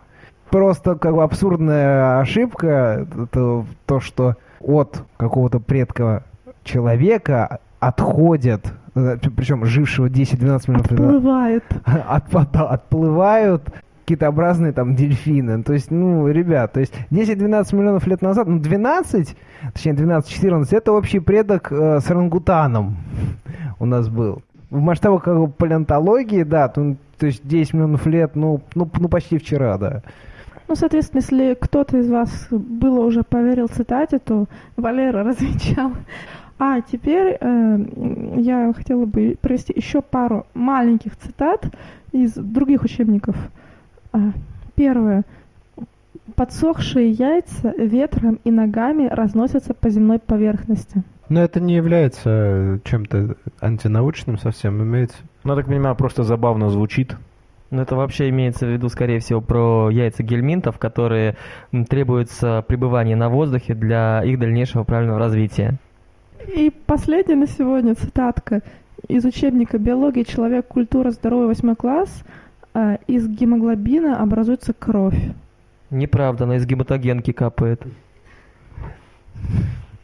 Просто как бы абсурдная ошибка, это то, что от какого-то предка человека отходят, причем жившего 10-12 миллионов лет назад, Плывает. от, да, отплывают китообразные там дельфины. То есть, ну, ребят, то есть 10-12 миллионов лет назад, ну, 12, точнее 12-14, это общий предок э, с орангутаном у нас был. В масштабах как бы палеонтологии, да, то, то есть 10 миллионов лет, ну, ну, ну, почти вчера, да. Ну, соответственно, если кто-то из вас было уже поверил цитате, то Валера развенчал. А теперь э, я хотела бы провести еще пару маленьких цитат из других учебников. А, Первое. Подсохшие яйца ветром и ногами разносятся по земной поверхности. Но это не является чем-то антинаучным совсем, имеется... Ну, я так понимаю, просто забавно звучит. Ну, это вообще имеется в виду, скорее всего, про яйца гельминтов, которые требуется пребывание на воздухе для их дальнейшего правильного развития. И последняя на сегодня цитатка из учебника «Биология, человек, культура, здоровье, восьмой класс». А, Из гемоглобина образуется кровь. Неправда, она из гематогенки капает.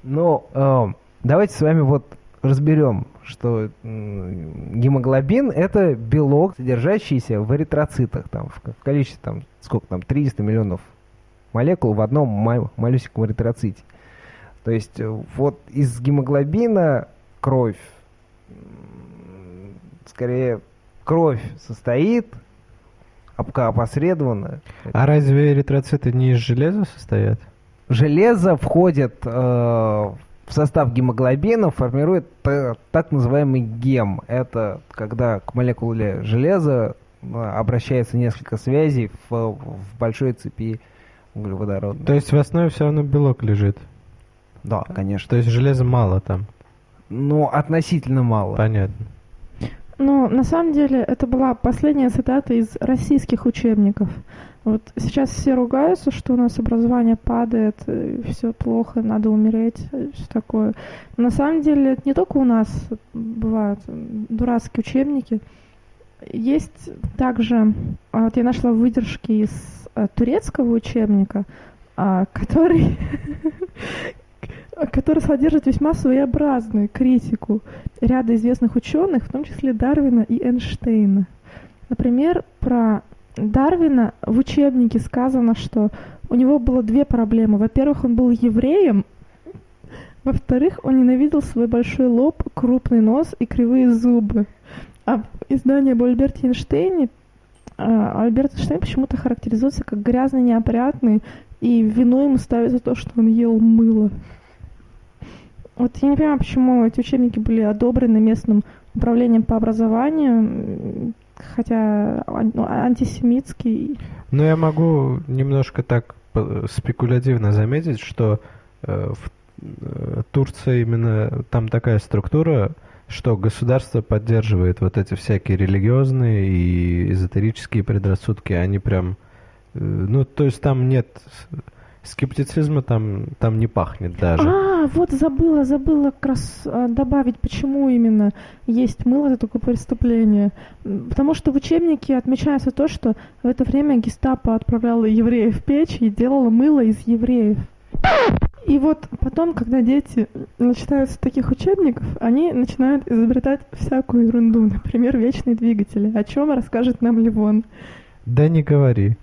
Ну, э, давайте с вами вот разберем, что гемоглобин это белок, содержащийся в эритроцитах, там, в, ко- в количестве там, сколько там, 300 миллионов молекул в одном ма- малюсеньком эритроците. То есть э, вот из гемоглобина кровь, скорее кровь состоит опосредованно. А разве эритроциты не из железа состоят? Железо входит э, в состав гемоглобина, формирует так называемый гем. Это когда к молекуле железа э, обращается несколько связей в, в большой цепи углеводородной. То есть в основе все равно белок лежит. Да, конечно. То есть железа мало там. Но относительно мало. Понятно. Но на самом деле это была последняя цитата из российских учебников. Вот сейчас все ругаются, что у нас образование падает, все плохо, надо умереть, все такое. Но на самом деле это не только у нас бывают дурацкие учебники. Есть также, а, вот я нашла выдержки из а, турецкого учебника, а, который, который содержит весьма своеобразную критику ряда известных ученых, в том числе Дарвина и Эйнштейна. Например, про Дарвина в учебнике сказано, что у него было две проблемы. Во-первых, он был евреем, во-вторых, он ненавидел свой большой лоб, крупный нос и кривые зубы. А в издании об Альберте Эйнштейне а, Альберт Эйнштейн почему-то характеризуется как грязный, неопрятный, и вину ему ставят за то, что он ел мыло. Вот я не понимаю, почему эти учебники были одобрены местным управлением по образованию, хотя ну, антисемитский. Но я могу немножко так спекулятивно заметить, что э, в э, Турции именно там такая структура, что государство поддерживает вот эти всякие религиозные и эзотерические предрассудки, они прям, э, ну, то есть там нет скептицизма, там, там не пахнет даже. А, вот забыла, забыла как раз а, добавить, почему именно есть мыло это такое преступление. Потому что в учебнике отмечается то, что в это время гестапо отправляло евреев в печь и делало мыло из евреев. И вот потом, когда дети начитаются таких учебников, они начинают изобретать всякую ерунду, например, вечные двигатели. О чем расскажет нам Ливон? Да не говори.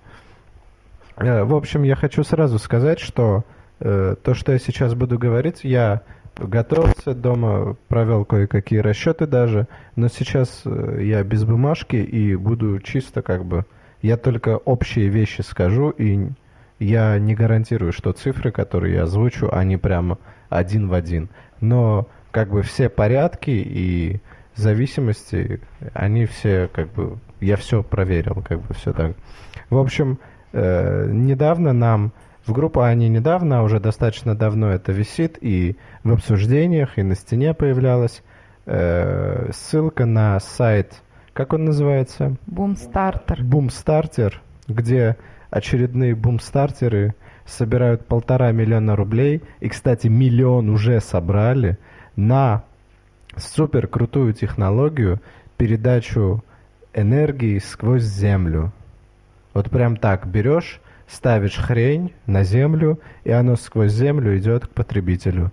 Э, В общем, я хочу сразу сказать, что э, то, что я сейчас буду говорить, я готовился дома, провел кое-какие расчеты даже, но сейчас э, я без бумажки и буду чисто как бы... Я только общие вещи скажу, и я не гарантирую, что цифры, которые я озвучу, они прямо один в один. Но как бы все порядки и зависимости, они все как бы... Я все проверил, как бы все так. В общем, э, недавно нам в группу, а не недавно, а уже достаточно давно это висит, и в обсуждениях, и на стене появлялась э, ссылка на сайт, как он называется? Бумстартер. Бумстартер, где очередные бумстартеры собирают полтора миллиона рублей, и, кстати, миллион уже собрали, на супер крутую технологию передачу энергии сквозь землю. Вот прям так берешь, ставишь хрень на землю, и оно сквозь землю идет к потребителю.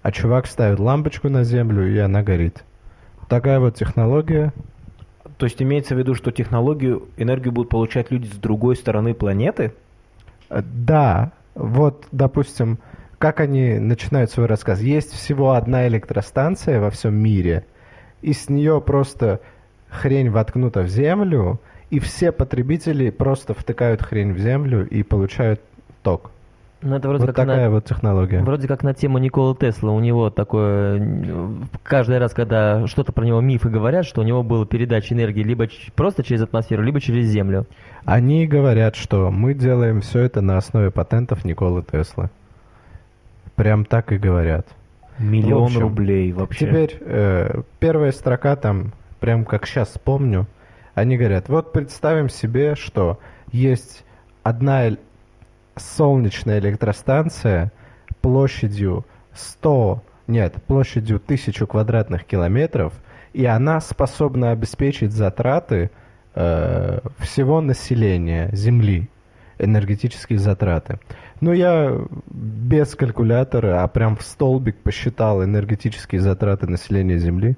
А чувак ставит лампочку на землю, и она горит. Такая вот технология. То есть имеется в виду, что технологию, энергию будут получать люди с другой стороны планеты? Э, Да, вот, допустим, как они начинают свой рассказ. Есть всего одна электростанция во всем мире, и с нее просто хрень воткнута в землю, и все потребители просто втыкают хрень в землю и получают ток. Ну, это вроде вот как такая на... вот технология. Вроде как на тему Никола Тесла. У него такое... Каждый раз, когда что-то про него мифы говорят, что у него была передача энергии либо просто через атмосферу, либо через Землю. Они говорят, что мы делаем все это на основе патентов Николы Теслы. Прям так и говорят. Миллион общем, рублей вообще. Теперь э, первая строка там, прям как сейчас вспомню, они говорят, вот представим себе, что есть одна солнечная электростанция площадью 100, нет, площадью 1000 квадратных километров, и она способна обеспечить затраты э, всего населения Земли, энергетические затраты. Ну, я без калькулятора, а прям в столбик посчитал энергетические затраты населения Земли.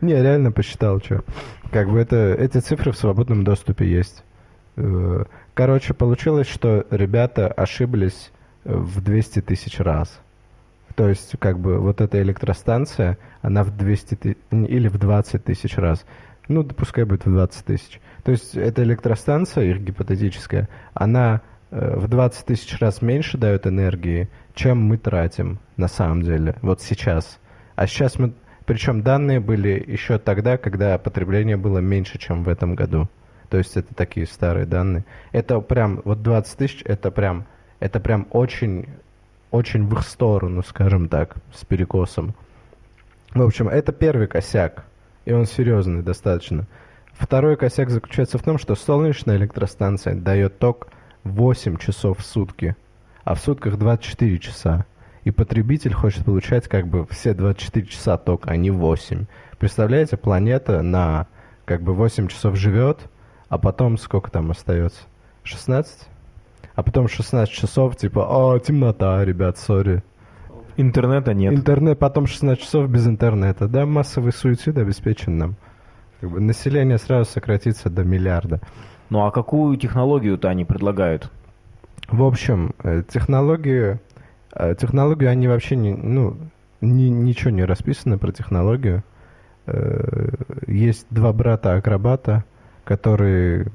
Не, реально посчитал, что. Как бы это, эти цифры в свободном доступе есть. Э, Короче, получилось, что ребята ошиблись э, в 200 тысяч раз. То есть, как бы, вот эта электростанция, она в 200 ты- или в 20 тысяч раз. Ну, пускай будет в 20 тысяч. То есть, эта электростанция, их гипотетическая, она в 20 тысяч раз меньше дает энергии, чем мы тратим на самом деле, вот сейчас. А сейчас мы... Причем данные были еще тогда, когда потребление было меньше, чем в этом году. То есть это такие старые данные. Это прям, вот 20 тысяч, это прям, это прям очень, очень в их сторону, скажем так, с перекосом. В общем, это первый косяк, и он серьезный достаточно. Второй косяк заключается в том, что солнечная электростанция дает ток 8 часов в сутки, а в сутках 24 часа. И потребитель хочет получать как бы все 24 часа ток, а не 8. Представляете, планета на как бы 8 часов живет, а потом сколько там остается? 16? А потом 16 часов, типа, о, темнота, ребят, сори. Интернета нет. Интернет, потом 16 часов без интернета. Да, массовый суицид обеспечен нам. Как бы население сразу сократится до миллиарда. Ну а какую технологию-то они предлагают? В общем, э, технологии, э, технологию они вообще не, ну, ни- ничего не расписано про технологию. Э, Есть два брата-акробата, которые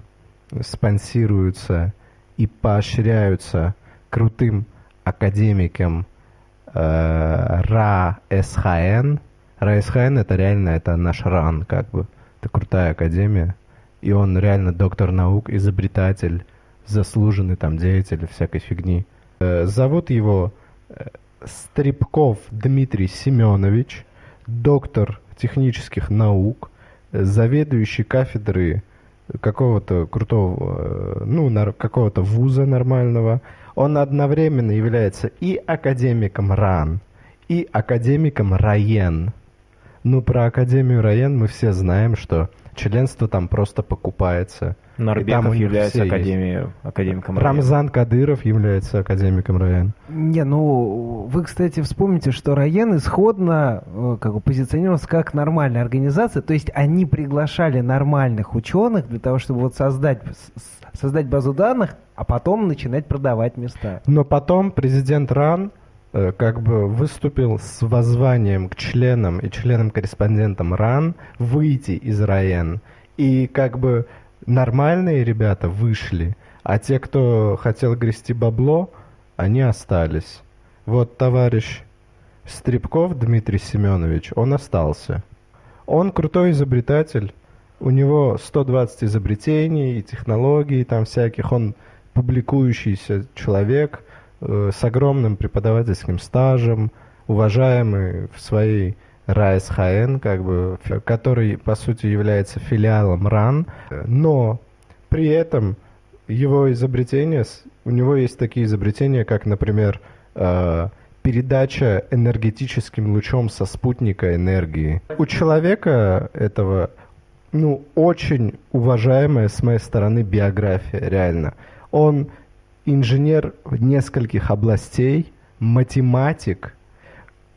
спонсируются и поощряются крутым академиком э, РА СХН. РА СХН это реально это наш РАН, как бы. Это крутая академия. И он реально доктор наук, изобретатель, заслуженный там деятель всякой фигни. Э, Зовут его э, Стрипков Дмитрий Семенович, доктор технических наук, заведующий кафедры какого-то крутого, э, ну, какого-то вуза нормального. Он одновременно является и академиком РАН, и академиком РАЕН. Ну, про Академию РАЕН мы все знаем, что членство там просто покупается. Нарбеков является академией, академиком района. Рамзан Кадыров является академиком РАЕН. Не, ну, вы, кстати, вспомните, что Райен исходно э, как бы позиционировался как нормальная организация, то есть они приглашали нормальных ученых для того, чтобы вот создать, создать базу данных, а потом начинать продавать места. Но потом президент РАН как бы выступил с воззванием к членам и членам-корреспондентам РАН выйти из РАЕН. И как бы нормальные ребята вышли, а те, кто хотел грести бабло, они остались. Вот товарищ Стрипков Дмитрий Семенович, он остался. Он крутой изобретатель, у него 120 изобретений и технологий там всяких, он публикующийся человек э, с огромным преподавательским стажем, уважаемый в своей РАСХН, как бы, который, по сути, является филиалом РАН, но при этом его изобретения, у него есть такие изобретения, как, например, э, передача энергетическим лучом со спутника энергии. У человека этого, ну, очень уважаемая с моей стороны биография, реально. Он инженер в нескольких областей, математик,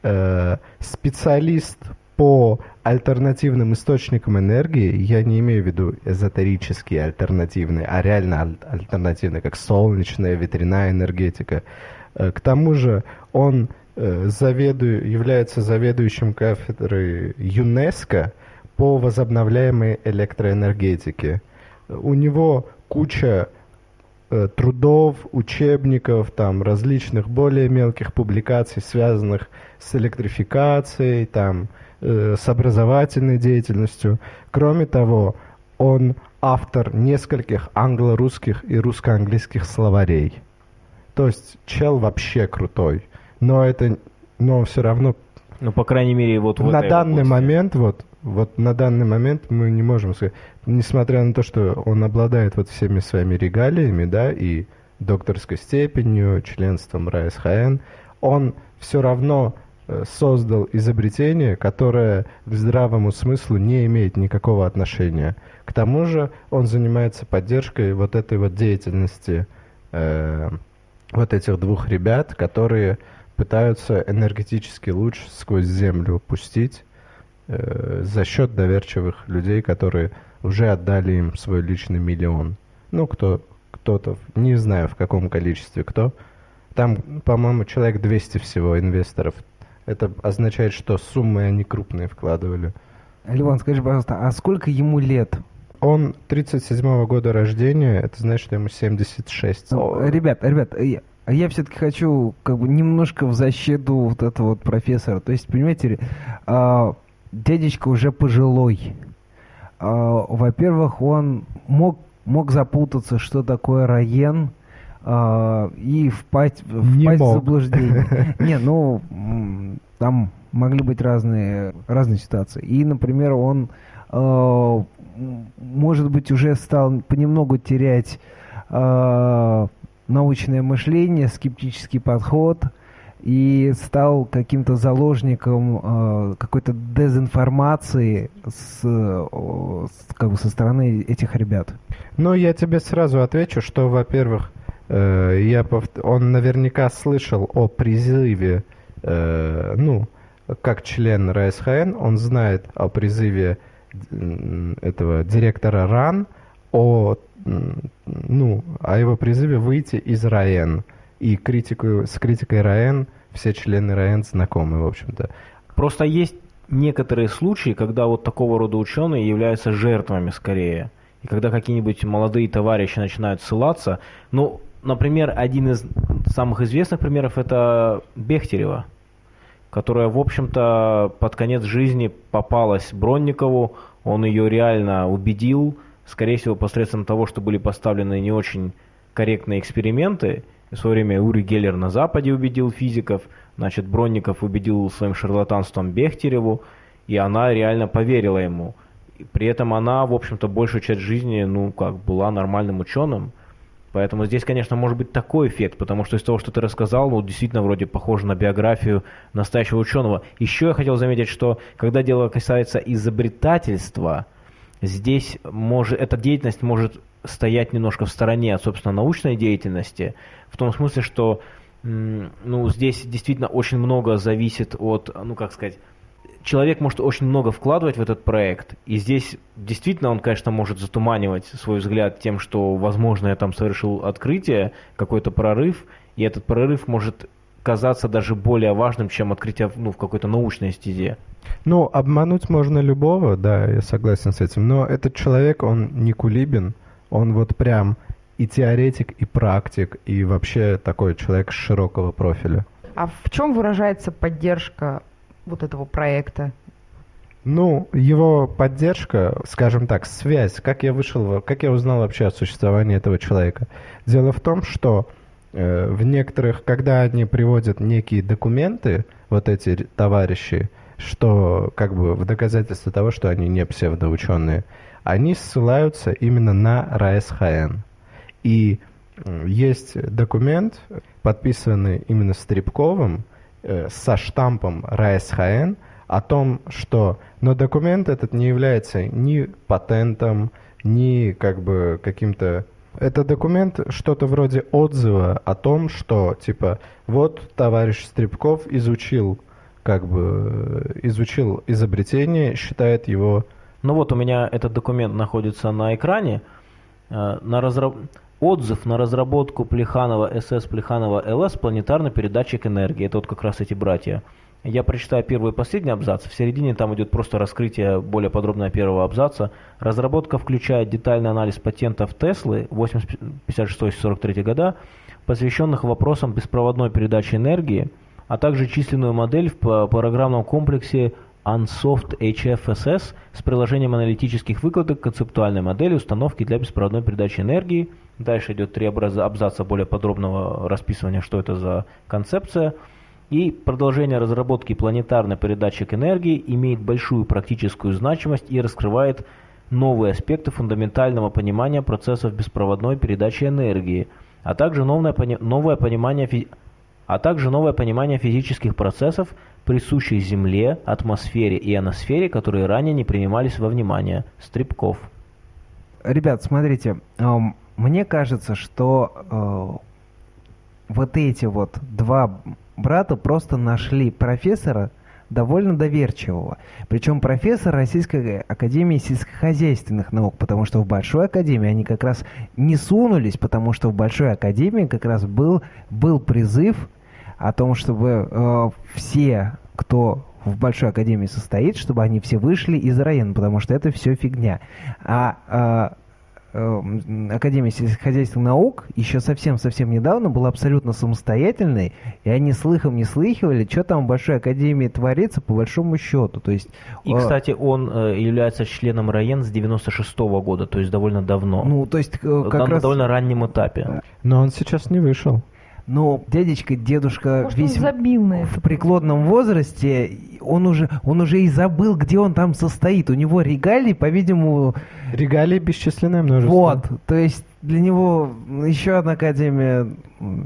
э, специалист по альтернативным источникам энергии, я не имею в виду эзотерические альтернативные, а реально аль- альтернативные, как солнечная, ветряная энергетика. Э, К тому же он э, заведу- является заведующим кафедрой ЮНЕСКО по возобновляемой электроэнергетике. У него куча трудов, учебников, там различных более мелких публикаций, связанных с электрификацией, там, э, с образовательной деятельностью. Кроме того, он автор нескольких англо-русских и русско-английских словарей. То есть чел вообще крутой. Но это, но все равно Ну, по крайней мере, вот на данный области. момент, вот, вот на данный момент мы не можем сказать, несмотря на то, что он обладает вот всеми своими регалиями, да, и докторской степенью, членством РАСХН, он все равно э, создал изобретение, которое к здравому смыслу не имеет никакого отношения. К тому же он занимается поддержкой вот этой вот деятельности э, вот этих двух ребят, которые пытаются энергетический луч сквозь землю пустить э, за счет доверчивых людей, которые уже отдали им свой личный миллион. Ну, кто, кто-то, не знаю в каком количестве кто. Там, по-моему, человек 200 всего инвесторов. Это означает, что суммы они крупные вкладывали. Ливан, скажи, пожалуйста, а сколько ему лет? Он 37 года рождения, это значит, что ему 76. Ну, Ребят, ребят, я, я все-таки хочу как бы немножко в защиту вот этого вот профессора. То есть, понимаете, а, дядечка уже пожилой. А, во-первых, он мог, мог запутаться, что такое Раен, а, и впасть, впасть в заблуждение. Не, ну, там могли быть разные, разные ситуации. И, например, он, м, может быть, уже стал понемногу терять научное мышление, скептический подход и стал каким-то заложником э, какой-то дезинформации с, э, с- как бы со стороны этих ребят. Ну, я тебе сразу отвечу, что, во-первых, э, я повт- он наверняка слышал о призыве, э, ну, как член РСХН, он знает о призыве этого директора РАН, о, ну, о его призыве выйти из РАН. И критику, с критикой РАН все члены РАН знакомы, в общем-то. Просто есть некоторые случаи, когда вот такого рода ученые являются жертвами скорее. И когда какие-нибудь молодые товарищи начинают ссылаться, ну, например, один из самых известных примеров это Бехтерева, которая, в общем-то, под конец жизни попалась Бронникову, он ее реально убедил, скорее всего, посредством того, что были поставлены не очень корректные эксперименты. В свое время Ури Геллер на Западе убедил физиков, Значит, Бронников убедил своим шарлатанством Бехтереву, и она реально поверила ему. И при этом она, в общем-то, большую часть жизни, ну, как, была нормальным ученым. Поэтому здесь, конечно, может быть такой эффект, потому что из того, что ты рассказал, ну, действительно, вроде похоже на биографию настоящего ученого. Еще я хотел заметить, что когда дело касается изобретательства, здесь может, эта деятельность может стоять немножко в стороне от, собственно, научной деятельности, в том смысле, что ну, здесь действительно очень много зависит от, ну, как сказать, человек может очень много вкладывать в этот проект, и здесь действительно он, конечно, может затуманивать свой взгляд тем, что, возможно, я там совершил открытие, какой-то прорыв, и этот прорыв может казаться даже более важным, чем открытие ну, в какой-то научной стезе. Ну, обмануть можно любого, да, я согласен с этим, но этот человек, он не кулибин, он вот прям и теоретик, и практик, и вообще такой человек широкого профиля. А в чем выражается поддержка вот этого проекта? Ну, его поддержка, скажем так, связь, как я вышел, как я узнал вообще о существовании этого человека. Дело в том, что в некоторых, когда они приводят некие документы, вот эти товарищи, что как бы в доказательство того, что они не псевдоученые, они ссылаются именно на РАСХН. И есть документ, подписанный именно Стребковым, э, со штампом РАСХН, о том, что... Но документ этот не является ни патентом, ни как бы каким-то... Это документ что-то вроде отзыва о том, что, типа, вот товарищ Стребков изучил, как бы, изучил изобретение, считает его... Ну вот у меня этот документ находится на экране. Э, на разраб... Отзыв на разработку Плеханова СС Плеханова ЛС планетарный передатчик энергии. Это вот как раз эти братья. Я прочитаю первый и последний абзац. В середине там идет просто раскрытие более подробное первого абзаца. Разработка включает детальный анализ патентов Теслы 86-43 года, посвященных вопросам беспроводной передачи энергии, а также численную модель в программном комплексе Unsoft HFSS с приложением аналитических выкладок концептуальной модели установки для беспроводной передачи энергии. Дальше идет три абзаца более подробного расписывания, что это за концепция. И продолжение разработки планетарный передатчик энергии имеет большую практическую значимость и раскрывает новые аспекты фундаментального понимания процессов беспроводной передачи энергии, а также новое, новое понимание а также новое понимание физических процессов, присущих Земле, атмосфере и ионосфере, которые ранее не принимались во внимание. Стрипков. Ребят, смотрите, эм, мне кажется, что э, вот эти вот два брата просто нашли профессора довольно доверчивого. Причем профессор Российской Академии сельскохозяйственных наук, потому что в Большой Академии они как раз не сунулись, потому что в Большой Академии как раз был, был призыв о том, чтобы э, все, кто в Большой Академии состоит, чтобы они все вышли из района, потому что это все фигня. А э, Академия сельскохозяйственных наук еще совсем-совсем недавно была абсолютно самостоятельной, и они слыхом не слыхивали, что там в Большой Академии творится по большому счету. То есть, и, э, кстати, он э, является членом РАЕН с 96 -го года, то есть довольно давно. Ну, то есть э, как на раз... довольно раннем этапе. Но он сейчас не вышел. Но дядечка, дедушка Может, весь забил на в это. преклонном возрасте, он уже, он уже и забыл, где он там состоит. У него регалии, по-видимому... Регалии бесчисленное множество. Вот, то есть для него еще одна академия...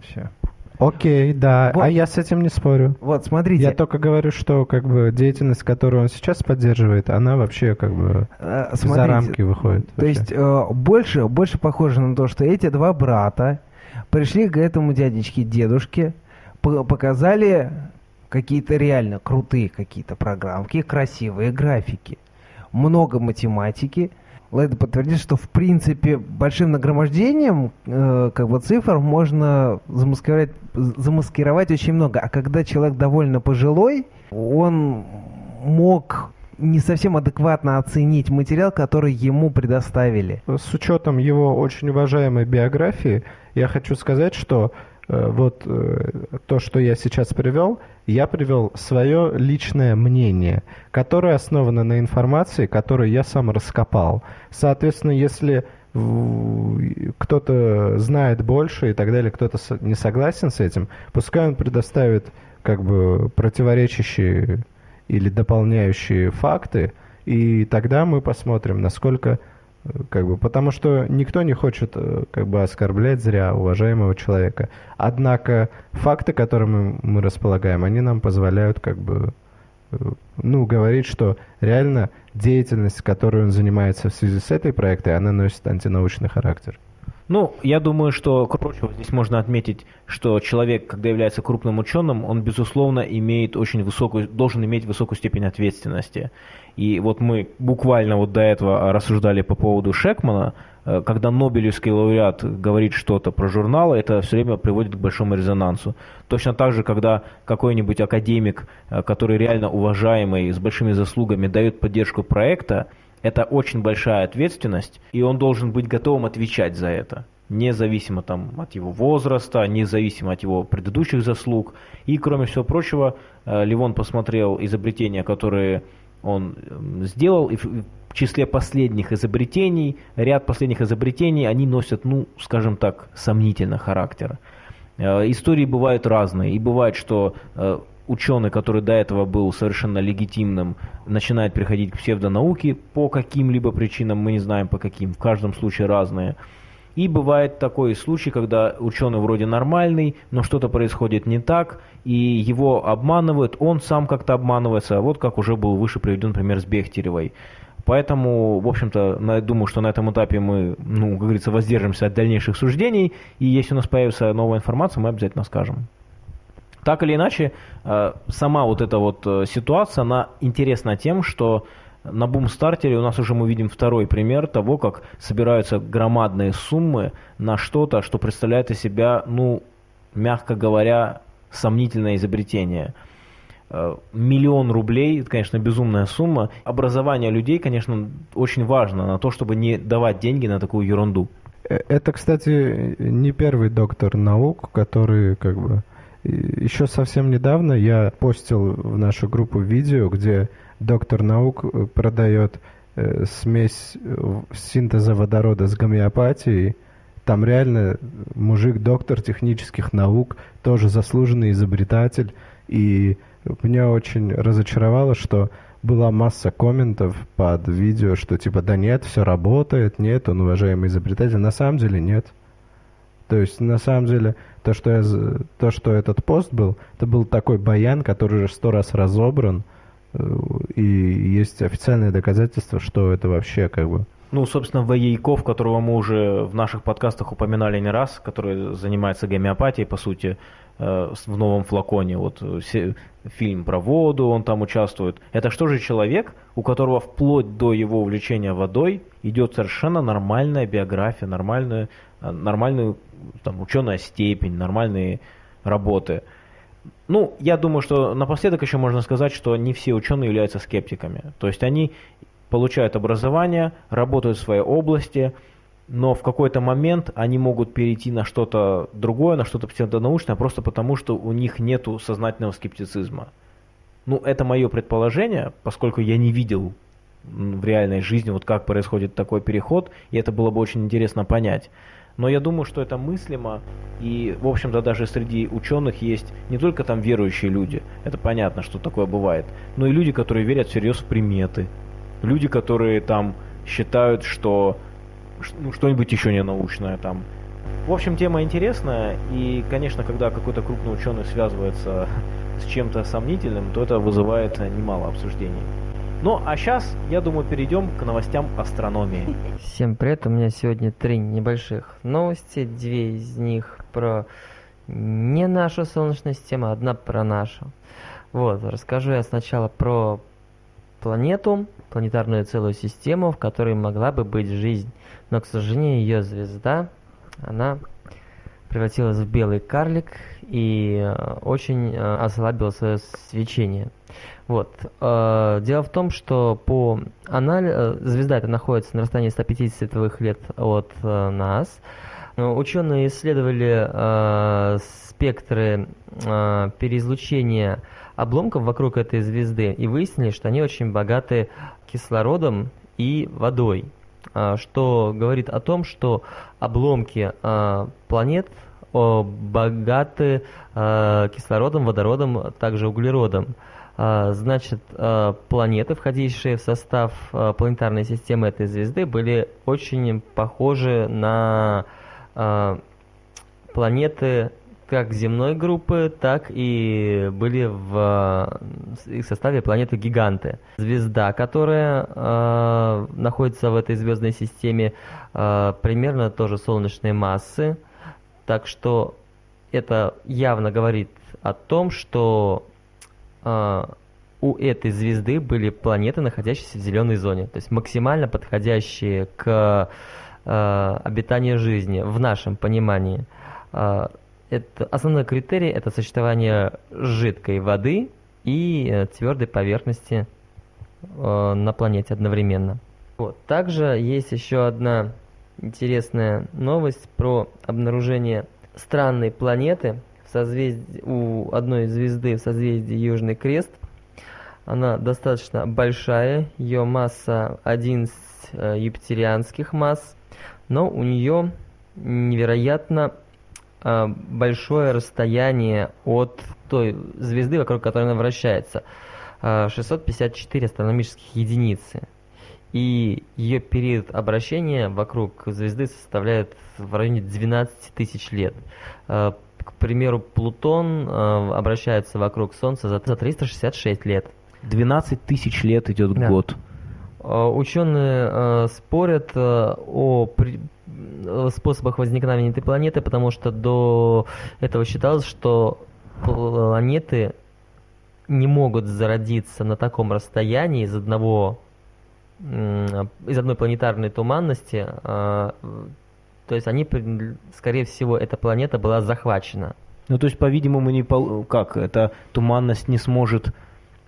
Все. Окей, да, Вот. а я с этим не спорю. Вот, смотрите. Я только говорю, что как бы деятельность, которую он сейчас поддерживает, она вообще как бы э, за рамки выходит. То вообще. есть э, больше, больше похоже на то, что эти два брата пришли к этому дядечке, дедушке, по- показали какие-то реально крутые какие-то программки, красивые графики, много математики. Лайда подтвердит, что в принципе большим нагромождением э, как бы цифр можно замаскировать, замаскировать очень много. А когда человек довольно пожилой, он мог не совсем адекватно оценить материал, который ему предоставили. С учетом его очень уважаемой биографии, я хочу сказать, что э, вот э, то, что я сейчас привел, я привел свое личное мнение, которое основано на информации, которую я сам раскопал. Соответственно, если кто-то знает больше и так далее, кто-то не согласен с этим, пускай он предоставит как бы противоречащие или дополняющие факты, и тогда мы посмотрим, насколько как бы, потому что никто не хочет э, как бы оскорблять зря уважаемого человека. Однако факты, которыми мы располагаем, они нам позволяют как бы э, ну, говорить, что реально деятельность, которой он занимается в связи с этой проектой, она носит антинаучный характер. Ну, я думаю, что, кроме здесь можно отметить, что человек, когда является крупным ученым, он, безусловно, имеет очень высокую, должен иметь высокую степень ответственности. И вот мы буквально вот до этого рассуждали по поводу Шекмана, э, когда Нобелевский лауреат говорит что-то про журналы, это все время приводит к большому резонансу. Точно так же, когда какой-нибудь академик, э, который реально уважаемый, с большими заслугами, дает поддержку проекта, это очень большая ответственность, и он должен быть готовым отвечать за это независимо там, от его возраста, независимо от его предыдущих заслуг. И, кроме всего прочего, э, Ливон посмотрел изобретения, которые он сделал, и в числе последних изобретений, ряд последних изобретений, они носят, ну, скажем так, сомнительный характер. Э, истории бывают разные, и бывает, что э, ученый, который до этого был совершенно легитимным, начинает приходить к псевдонауке по каким-либо причинам, мы не знаем по каким, в каждом случае разные. И бывает такой случай, когда ученый вроде нормальный, но что-то происходит не так, и его обманывают, он сам как-то обманывается, вот как уже был выше приведен пример с Бехтеревой. Поэтому, в общем-то, думаю, что на этом этапе мы, ну, как говорится, воздержимся от дальнейших суждений, и если у нас появится новая информация, мы обязательно скажем. Так или иначе, э, сама вот эта вот э, ситуация, она интересна тем, что на бум-стартере у нас уже мы видим второй пример того, как собираются громадные суммы на что-то, что представляет из себя, ну, мягко говоря, сомнительное изобретение. Э, миллион рублей, это, конечно, безумная сумма. Образование людей, конечно, очень важно на то, чтобы не давать деньги на такую ерунду. Это, кстати, не первый доктор наук, который как бы еще совсем недавно я постил в нашу группу видео, где доктор наук э, продает э, смесь э, синтеза водорода с гомеопатией. Там реально мужик-доктор технических наук, тоже заслуженный изобретатель. И меня очень разочаровало, что была масса комментов под видео, что типа да нет, все работает, нет, он уважаемый изобретатель. На самом деле нет. То есть, на самом деле, то, что, я, то, что этот пост был, это был такой баян, который уже сто раз разобран, э, и есть официальное доказательство, что это вообще как бы... Ну, собственно, Воейков, которого мы уже в наших подкастах упоминали не раз, который занимается гомеопатией, по сути, э, в новом флаконе. Вот фильм про воду, он там участвует. Это что же человек, у которого вплоть до его увлечения водой идет совершенно нормальная биография, нормальная, э, нормальную там, ученая степень, нормальные работы. Ну, я думаю, что напоследок еще можно сказать, что не все ученые являются скептиками. То есть они получают образование, работают в своей области, но в какой-то момент они могут перейти на что-то другое, на что-то псевдонаучное, просто потому что у них нет сознательного скептицизма. Ну, это мое предположение, поскольку я не видел в реальной жизни, вот как происходит такой переход, и это было бы очень интересно понять. Но я думаю, что это мыслимо, и, в общем-то, даже среди ученых есть не только там верующие люди, это понятно, что такое бывает, но и люди, которые верят всерьез в приметы, люди, которые там считают, что ну, что-нибудь еще не научное там. В общем, тема интересная, и, конечно, когда какой-то крупный ученый связывается с чем-то сомнительным, то это вызывает немало обсуждений. Ну, а сейчас, я думаю, перейдем к новостям астрономии. Всем привет, у меня сегодня три небольших новости. Две из них про не нашу Солнечную систему, одна про нашу. Вот, расскажу я сначала про планету, планетарную целую систему, в которой могла бы быть жизнь. Но, к сожалению, ее звезда, она превратилась в белый карлик и э, очень э, ослабила свое свечение. Вот. Э, дело в том, что по анализу звезда эта находится на расстоянии 150 световых лет от нас. Ученые исследовали э, спектры э, переизлучения обломков вокруг этой звезды и выяснили, что они очень богаты кислородом и водой, что говорит о том, что обломки планет богаты э, кислородом, водородом, также углеродом. А, значит, а, планеты, входившие в состав а, планетарной системы этой звезды, были очень похожи на планеты как земной группы, так и были в их составе планеты-гиганты. Звезда, которая э, находится в этой звездной системе, э, примерно тоже солнечной массы, так что это явно говорит о том, что у этой звезды были планеты, находящиеся в зеленой зоне, то есть максимально подходящие к э, обитанию жизни в нашем понимании. Э, это, основной критерий это сочетание жидкой воды и э, твердой поверхности э, на планете одновременно. Вот. Также есть еще одна интересная новость про обнаружение странной планеты в созвездии, у одной звезды в созвездии Южный Крест. Она достаточно большая, ее масса 11 э, юпитерианских масс, но у нее невероятно э, большое расстояние от той звезды, вокруг которой она вращается. Э, 654 астрономических единицы. И ее период обращения вокруг звезды составляет в районе 12 тысяч лет. Э, к примеру, Плутон э, обращается вокруг Солнца за 366 лет. 12 тысяч лет идет Да. год. Э, Ученые э, спорят э, о при- э, способах возникновения этой планеты, потому что до этого считалось, что планеты не могут зародиться на таком расстоянии из одного м, из одной планетарной туманности. Э, То есть они, скорее всего, эта планета была захвачена. Ну, то есть, по-видимому, не пол- как эта туманность не сможет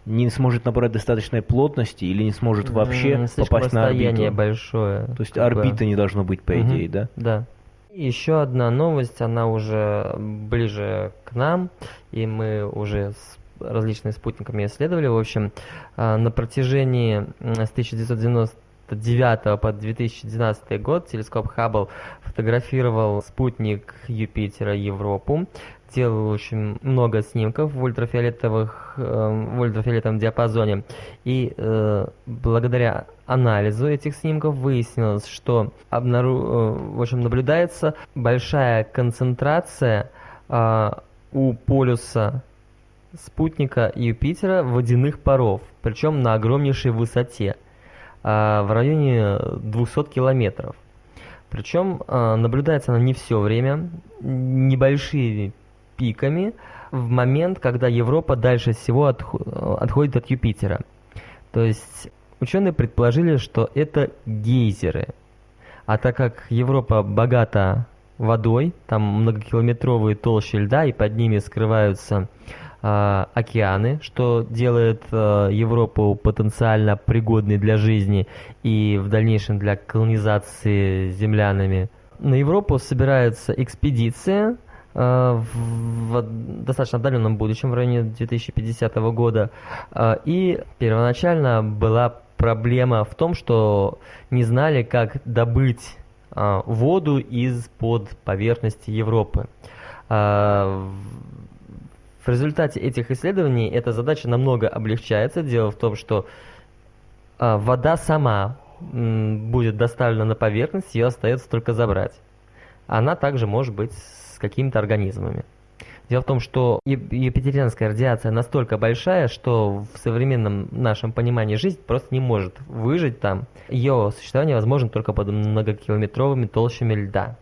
не сможет набрать достаточной плотности или не сможет вообще попасть на орбиту. большое. То есть как бы. орбиты не должно быть, по идее, да? Да. Еще одна новость, она уже ближе к нам, и мы уже с различными спутниками исследовали. В общем, а, на протяжении с 1999 по 2012 год телескоп Хаббл фотографировал спутник Юпитера Европу, делал очень много снимков в ультрафиолетовых э, в ультрафиолетовом диапазоне. И э, благодаря анализу этих снимков выяснилось, что обнару... э, в общем наблюдается большая концентрация э, у полюса спутника Юпитера водяных паров, причем на огромнейшей высоте, в районе 200 километров. Причем а, наблюдается она не все время, небольшими пиками в момент, когда Европа дальше всего отхо- отходит от Юпитера. То есть ученые предположили, что это гейзеры. А так как Европа богата водой, там многокилометровые толщи льда, и под ними скрываются а, океаны, что делает а, Европу потенциально пригодной для жизни и в дальнейшем для колонизации землянами. На Европу собирается экспедиция а, в, достаточно отдаленном будущем, в районе 2050 года. А, И первоначально была проблема в том, что не знали, как добыть а, воду из-под поверхности Европы. В- результате этих исследований эта задача намного облегчается. Дело в том, что а, вода сама будет доставлена на поверхность, ее остается только забрать. Она также может быть с какими-то организмами. Дело в том, что юпитерианская радиация настолько большая, что в современном нашем понимании жизнь просто не может выжить там. Ее существование возможно только под многокилометровыми толщами льда.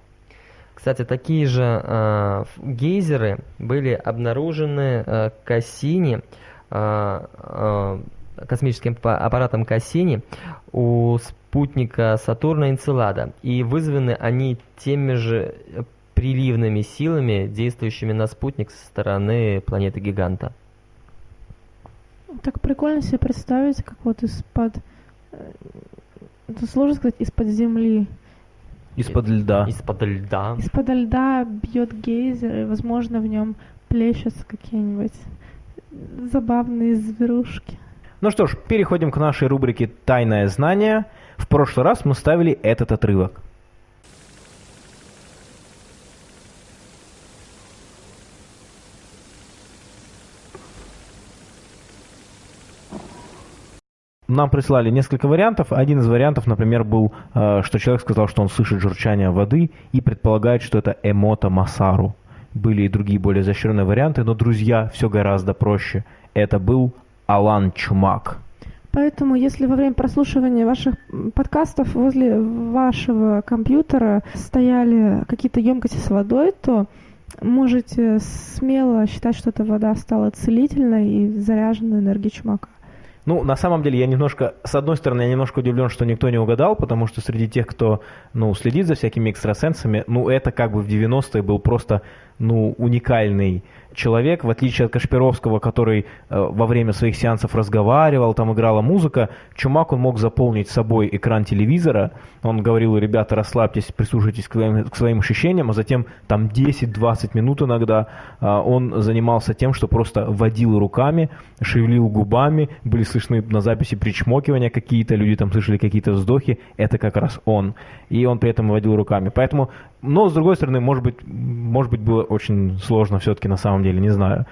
Кстати, такие же э, гейзеры были обнаружены э, Кассини, э, э, космическим па- аппаратом Кассини у спутника Сатурна Энцелада. И вызваны они теми же приливными силами, действующими на спутник со стороны планеты-гиганта. Так прикольно себе представить, как вот из-под... э, Это сложно сказать, из-под земли. Из-под льда. Из-под льда. Из-под льда бьет гейзер, и, возможно, в нем плещутся какие-нибудь забавные зверушки. Ну что ж, переходим к нашей рубрике «Тайное знание». В прошлый раз мы ставили этот отрывок. Нам прислали несколько вариантов. Один из вариантов, например, был, э, что человек сказал, что он слышит журчание воды и предполагает, что это эмота Масару. Были и другие более изощренные варианты, но, друзья, все гораздо проще. Это был Алан Чумак. Поэтому, если во время прослушивания ваших подкастов возле вашего компьютера стояли какие-то емкости с водой, то можете смело считать, что эта вода стала целительной и заряжена энергией чумака. Ну, на самом деле, я немножко, с одной стороны, я немножко удивлен, что никто не угадал, потому что среди тех, кто, ну, следит за всякими экстрасенсами, ну, это как бы в 90-е был просто, ну, уникальный человек, в отличие от Кашпировского, который э, во время своих сеансов разговаривал, там играла музыка, Чумак, он мог заполнить собой экран телевизора, он говорил, ребята, расслабьтесь, прислушайтесь к своим, к своим ощущениям, а затем там 10-20 минут иногда э, он занимался тем, что просто водил руками, шевелил губами, были слышны на записи причмокивания какие-то, люди там слышали какие-то вздохи, это как раз он. И он при этом водил руками. Поэтому, но с другой стороны, может быть, может быть было очень сложно все-таки на самом деле, не знаю.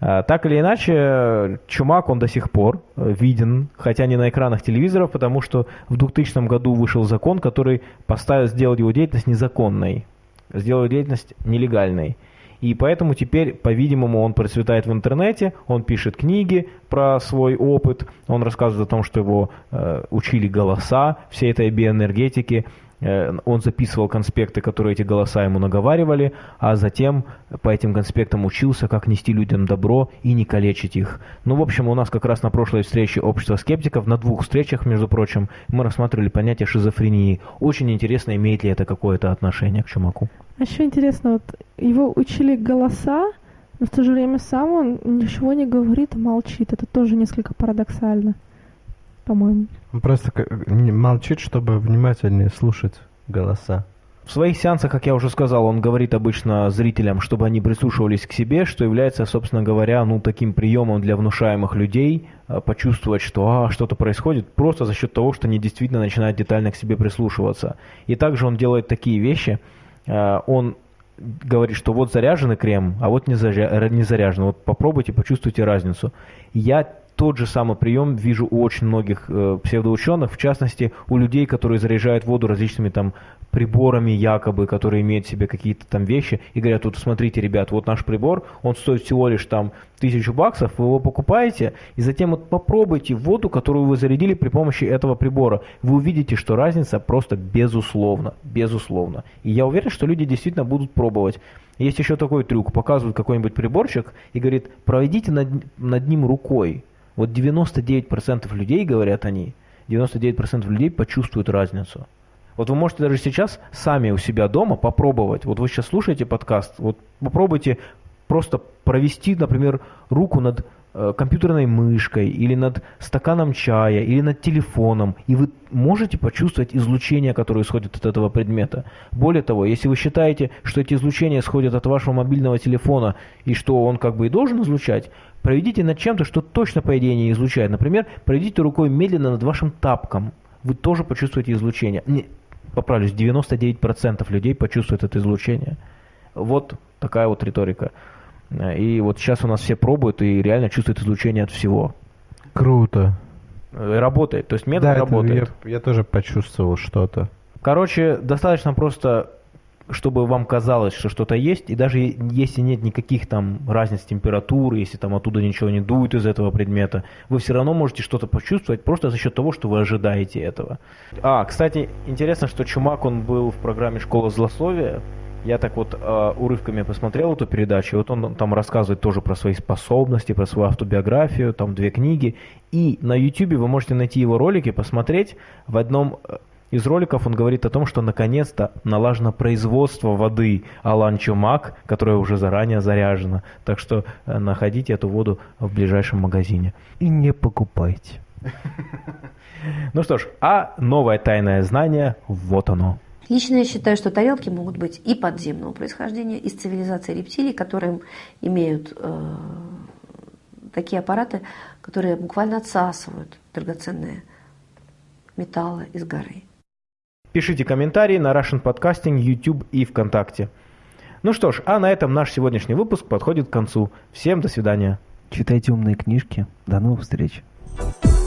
А, Так или иначе, Чумак, он до сих пор виден, хотя не на экранах телевизоров, потому что в 2000 году вышел закон, который поставил сделать его деятельность незаконной, сделал деятельность нелегальной. И поэтому теперь, по-видимому, он процветает в интернете, он пишет книги про свой опыт, он рассказывает о том, что его э, учили голоса всей этой биоэнергетики, он записывал конспекты, которые эти голоса ему наговаривали, а затем по этим конспектам учился, как нести людям добро и не калечить их. Ну, в общем, у нас как раз на прошлой встрече общества скептиков, на двух встречах, между прочим, мы рассматривали понятие шизофрении. Очень интересно, имеет ли это какое-то отношение к чумаку. А еще интересно, вот его учили голоса, но в то же время сам он ничего не говорит, молчит. Это тоже несколько парадоксально, по-моему. Он просто молчит, чтобы внимательнее слушать голоса. В своих сеансах, как я уже сказал, он говорит обычно зрителям, чтобы они прислушивались к себе, что является, собственно говоря, ну, таким приемом для внушаемых людей, э, почувствовать, что а, что-то происходит, просто за счет того, что они действительно начинают детально к себе прислушиваться. И также он делает такие вещи, э, он говорит, что вот заряженный крем, а вот не, заря- не заряженный. Вот попробуйте, почувствуйте разницу. Я тот же самый прием вижу у очень многих э, псевдоученых, в частности, у людей, которые заряжают воду различными там приборами якобы, которые имеют в себе какие-то там вещи, и говорят, вот смотрите, ребят, вот наш прибор, он стоит всего лишь там тысячу баксов, вы его покупаете, и затем вот попробуйте воду, которую вы зарядили при помощи этого прибора. Вы увидите, что разница просто безусловно, безусловно. И я уверен, что люди действительно будут пробовать. Есть еще такой трюк, показывают какой-нибудь приборчик и говорит, проведите над, над ним рукой. Вот 99% людей, говорят они, 99% людей почувствуют разницу. Вот вы можете даже сейчас сами у себя дома попробовать. Вот вы сейчас слушаете подкаст, вот попробуйте просто провести, например, руку над компьютерной мышкой или над стаканом чая или над телефоном, и вы можете почувствовать излучение, которое исходит от этого предмета. Более того, если вы считаете, что эти излучения исходят от вашего мобильного телефона и что он как бы и должен излучать, проведите над чем-то, что точно по идее не излучает. Например, проведите рукой медленно над вашим тапком. Вы тоже почувствуете излучение. Не, поправлюсь, 99% людей почувствуют это излучение. Вот такая вот риторика. И вот сейчас у нас все пробуют и реально чувствуют излучение от всего. Круто. Э, Работает, то есть метод да, это работает. я, я тоже почувствовал что-то. Короче, достаточно просто, чтобы вам казалось, что что-то есть, и даже если нет никаких там разниц температуры, если там оттуда ничего не дует из этого предмета, вы все равно можете что-то почувствовать просто за счет того, что вы ожидаете этого. А, кстати, интересно, что Чумак, он был в программе «Школа злословия», я так вот э, урывками посмотрел эту передачу, вот он там рассказывает тоже про свои способности, про свою автобиографию, там две книги. И на YouTube вы можете найти его ролики, посмотреть. В одном э, из роликов он говорит о том, что наконец-то налажено производство воды Алан Чумак, которая уже заранее заряжена. Так что э, находите эту воду в ближайшем магазине. И не покупайте. Ну что ж, а новое тайное знание, вот оно. Лично я считаю, что тарелки могут быть и подземного происхождения, из цивилизации рептилий, которые имеют э, такие аппараты, которые буквально отсасывают драгоценные металлы из горы. Пишите комментарии на Russian Podcasting, YouTube и ВКонтакте. Ну что ж, а на этом наш сегодняшний выпуск подходит к концу. Всем до свидания. Читайте умные книжки. До новых встреч. Thank